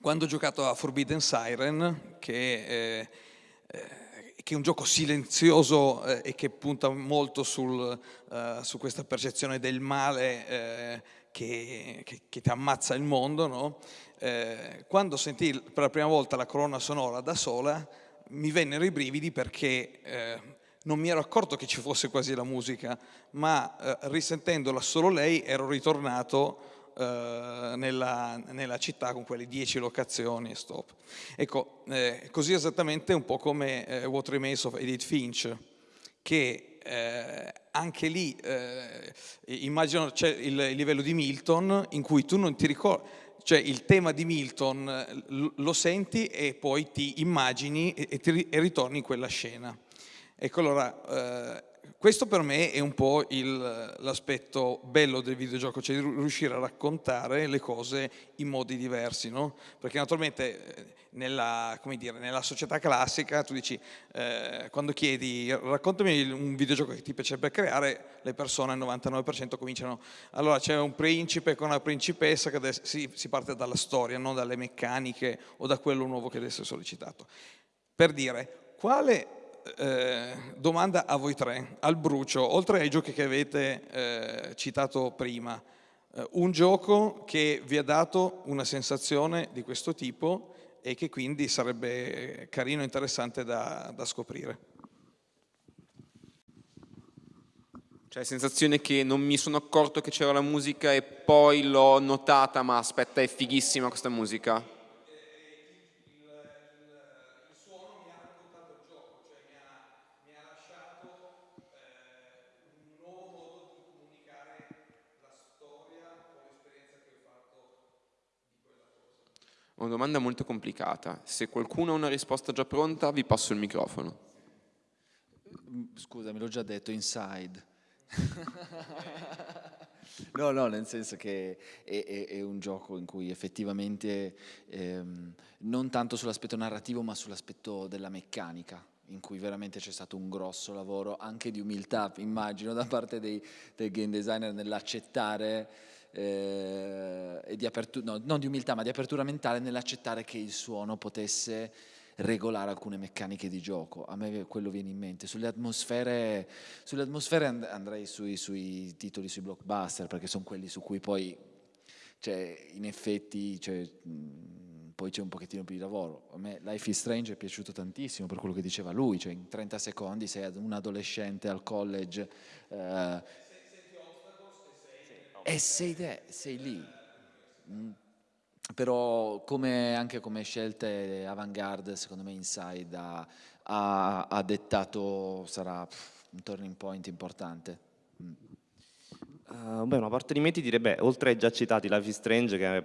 quando ho giocato a Forbidden Siren, che eh, eh che è un gioco silenzioso eh, e che punta molto sul, uh, su questa percezione del male eh, che, che, che, ti ammazza il mondo, no? eh, quando sentii per la prima volta la colonna sonora da sola mi vennero i brividi perché eh, non mi ero accorto che ci fosse quasi la musica, ma eh, risentendola solo lei ero ritornato eh, nella, nella, città con quelle dieci locazioni e stop. Ecco, eh, così esattamente un po' come eh, What Remains of Edith Finch, che eh, anche lì eh, immagino c'è il, il livello di Milton in cui tu non ti ricordi, cioè il tema di Milton lo senti e poi ti immagini e, ti, e ritorni in quella scena. Ecco allora, eh, questo per me è un po' l'aspetto bello del videogioco, cioè riuscire a raccontare le cose in modi diversi, no? Perché naturalmente eh, nella, dire, nella, società classica tu dici, eh, quando chiedi raccontami un videogioco che ti piacerebbe creare, le persone al 99% cominciano, allora c'è un principe con una principessa che adesso, si, si parte dalla storia, non dalle meccaniche o da quello nuovo che deve essere sollecitato. Per dire, quale eh, domanda a voi tre, al brucio, oltre ai giochi che avete eh, citato prima, eh, un gioco che vi ha dato una sensazione di questo tipo e che quindi sarebbe carino e interessante da, da scoprire. Cioè sensazione che non mi sono accorto che c'era la musica e poi l'ho notata, ma aspetta è fighissima questa musica. Una domanda molto complicata. Se qualcuno ha una risposta già pronta, vi passo il microfono. Scusa, me l'ho già detto, inside. no, no, nel senso che è, è, è un gioco in cui effettivamente ehm, non tanto sull'aspetto narrativo ma sull'aspetto della meccanica in cui veramente c'è stato un grosso lavoro anche di umiltà, immagino, da parte dei, dei game designer nell'accettare eh, e di apertura, no, non di umiltà, ma di apertura mentale nell'accettare che il suono potesse regolare alcune meccaniche di gioco. A me quello viene in mente. Sulle atmosfere, sulle atmosfere and andrei sui, sui, titoli, sui blockbuster, perché sono quelli su cui poi, cioè, in effetti, cioè, poi c'è un pochettino più di lavoro. A me Life is Strange è piaciuto tantissimo per quello che diceva lui, cioè in 30 secondi sei un adolescente al college. Eh, e sei, te, sei lì. Mm. Però come, anche come scelte avant-garde, secondo me Inside ha, ha, ha dettato, sarà un turning point importante. Mm. Uh, beh, una parte di me ti direbbe, oltre ai già citati Life is Strange, che,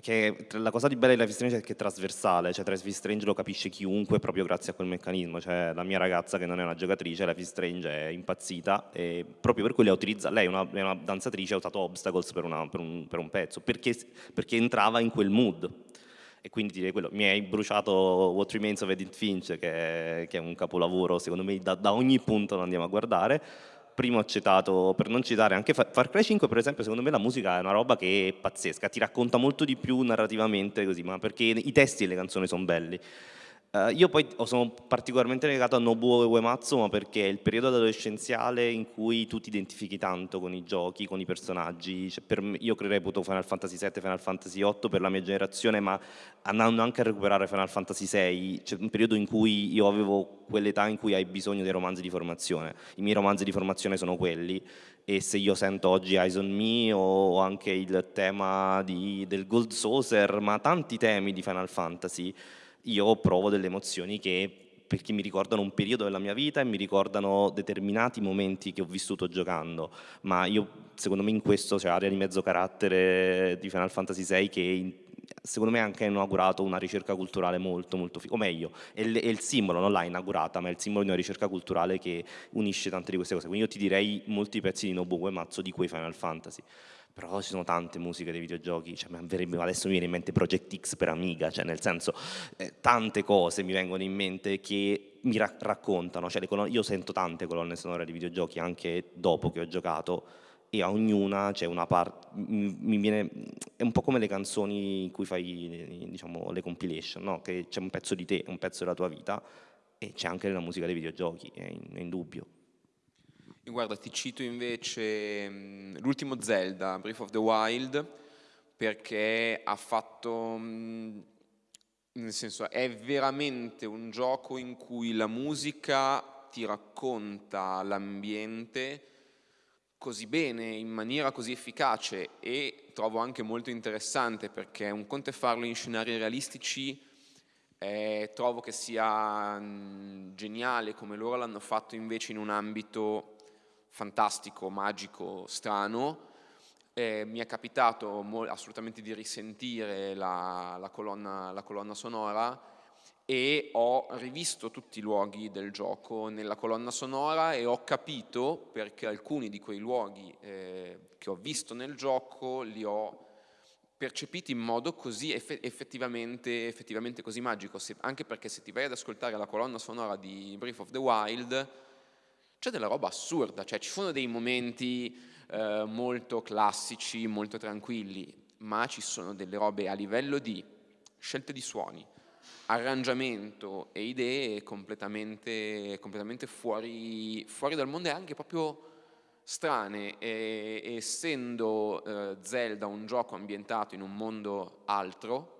che, la cosa di bella di Life is Strange è che è trasversale, cioè Life is Strange lo capisce chiunque proprio grazie a quel meccanismo, cioè la mia ragazza che non è una giocatrice, Life is Strange è impazzita e proprio per lei utilizza, lei è una, è una danzatrice, ha usato Obstacles per, una, per, un, per un, pezzo, perché, perché entrava in quel mood. E quindi direi quello, mi hai bruciato What Remains of Edith Finch che, che è un capolavoro secondo me da, da ogni punto lo andiamo a guardare primo ho citato, per non citare anche Far Cry 5 per esempio, secondo me la musica è una roba che è pazzesca, ti racconta molto di più narrativamente così, ma perché i testi e le canzoni sono belli. Uh, io poi sono particolarmente legato a Nobuo Uematsu ma perché è il periodo adolescenziale in cui tu ti identifichi tanto con i giochi, con i personaggi. Cioè, me, io reputo Final Fantasy VII Final Fantasy VIII per la mia generazione, ma andando anche a recuperare Final Fantasy VI, c'è un periodo in cui io avevo quell'età in cui hai bisogno dei romanzi di formazione. I miei romanzi di formazione sono quelli e se io sento oggi Eyes on Me o anche il tema di, del Gold Saucer, ma tanti temi di Final Fantasy, io provo delle emozioni che perché mi ricordano un periodo della mia vita e mi ricordano determinati momenti che ho vissuto giocando, ma io secondo me in questo c'è area di mezzo carattere di Final Fantasy VI che secondo me ha anche inaugurato una ricerca culturale molto molto o meglio, è è il simbolo, non l'ha inaugurata, ma è il simbolo di una ricerca culturale che unisce tante di queste cose, quindi io ti direi molti pezzi di Nobuo Uematsu di quei Final Fantasy però ci sono tante musiche dei videogiochi, cioè, adesso mi viene in mente Project X per Amiga, cioè nel senso eh, tante cose mi vengono in mente che mi ra raccontano, cioè, io sento tante colonne sonore di videogiochi anche dopo che ho giocato e a ognuna c'è una parte, è un po' come le canzoni in cui fai diciamo, le compilation, no? che c'è un pezzo di te, un pezzo della tua vita e c'è anche la musica dei videogiochi, è, in, è indubbio. Guarda, ti cito invece mm, l'ultimo Zelda, Breath of the Wild, perché ha fatto, mm, nel senso, è veramente un gioco in cui la musica ti racconta l'ambiente così bene, in maniera così efficace e trovo anche molto interessante perché un conto è farlo in scenari realistici, eh, trovo che sia mh, mm, geniale come loro l'hanno fatto invece in un ambito fantastico, magico, strano. Eh, mi è capitato assolutamente di risentire la, la, colonna, la colonna sonora e ho rivisto tutti i luoghi del gioco nella colonna sonora e ho capito perché alcuni di quei luoghi eh, che ho visto nel gioco li ho percepiti in modo così effettivamente, effettivamente così magico, se, anche perché se ti vai ad ascoltare la colonna sonora di Breath of the Wild c'è della roba assurda, cioè ci sono dei momenti eh, molto classici, molto tranquilli, ma ci sono delle robe a livello di scelte di suoni, arrangiamento e idee completamente, completamente fuori, fuori, dal mondo e anche proprio strane. E, essendo eh, Zelda un gioco ambientato in un mondo altro,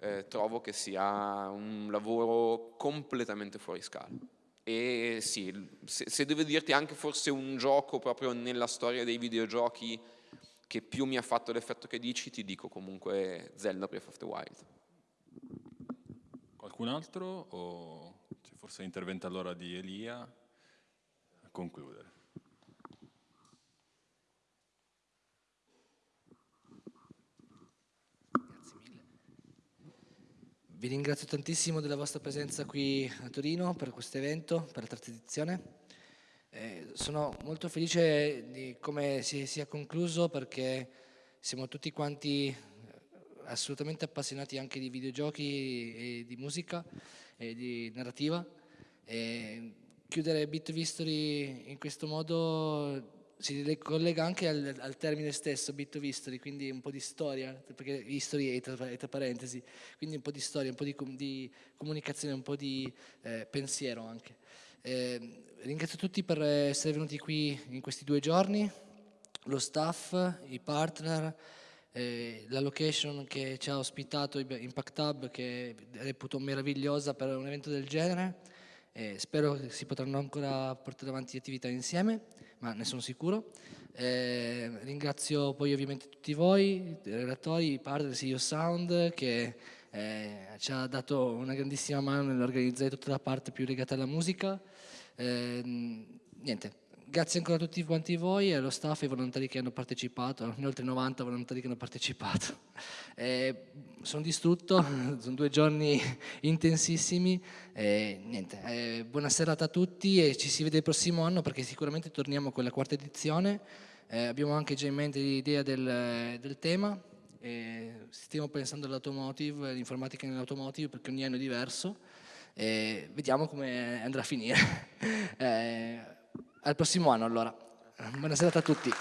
eh, trovo che sia un lavoro completamente fuori scala. E sì, se, se devo dirti anche forse un gioco proprio nella storia dei videogiochi che più mi ha fatto l'effetto che dici, ti dico comunque Zelda Breath of the Wild. Qualcun altro o forse l'intervento allora di Elia a concludere? Vi ringrazio tantissimo della vostra presenza qui a Torino per questo evento, per la terza edizione. Eh, sono molto felice di come si sia concluso perché siamo tutti quanti assolutamente appassionati anche di videogiochi e di musica e di narrativa. E chiudere Bit History in questo modo si collega anche al, al, termine stesso, Bit History, quindi un po' di storia, perché history è tra, è tra parentesi, quindi un po' di storia, un po' di, di comunicazione, un po' di eh, pensiero anche. Eh, ringrazio tutti per essere venuti qui in questi due giorni, lo staff, i partner, eh, la location che ci ha ospitato Impact Hub che reputo meravigliosa per un evento del genere spero che si potranno ancora portare avanti attività insieme ma ne sono sicuro. Eh, ringrazio poi ovviamente tutti voi i relatori, i partner CEO Sound che eh, ci ha dato una grandissima mano nell'organizzare tutta la parte più legata alla musica. Eh, niente grazie ancora a tutti quanti voi e allo staff e ai volontari che hanno partecipato, oltre 90 volontari che hanno partecipato. Eh, sono distrutto, sono due giorni intensissimi, eh, niente, eh, buona serata a tutti e ci si vede il prossimo anno perché sicuramente torniamo con la quarta edizione, eh, abbiamo anche già in mente l'idea del, del tema, stiamo pensando all'automotive, all'informatica nell'automotive perché ogni anno è diverso, vediamo come andrà a finire. Al prossimo anno allora. Buona serata a tutti.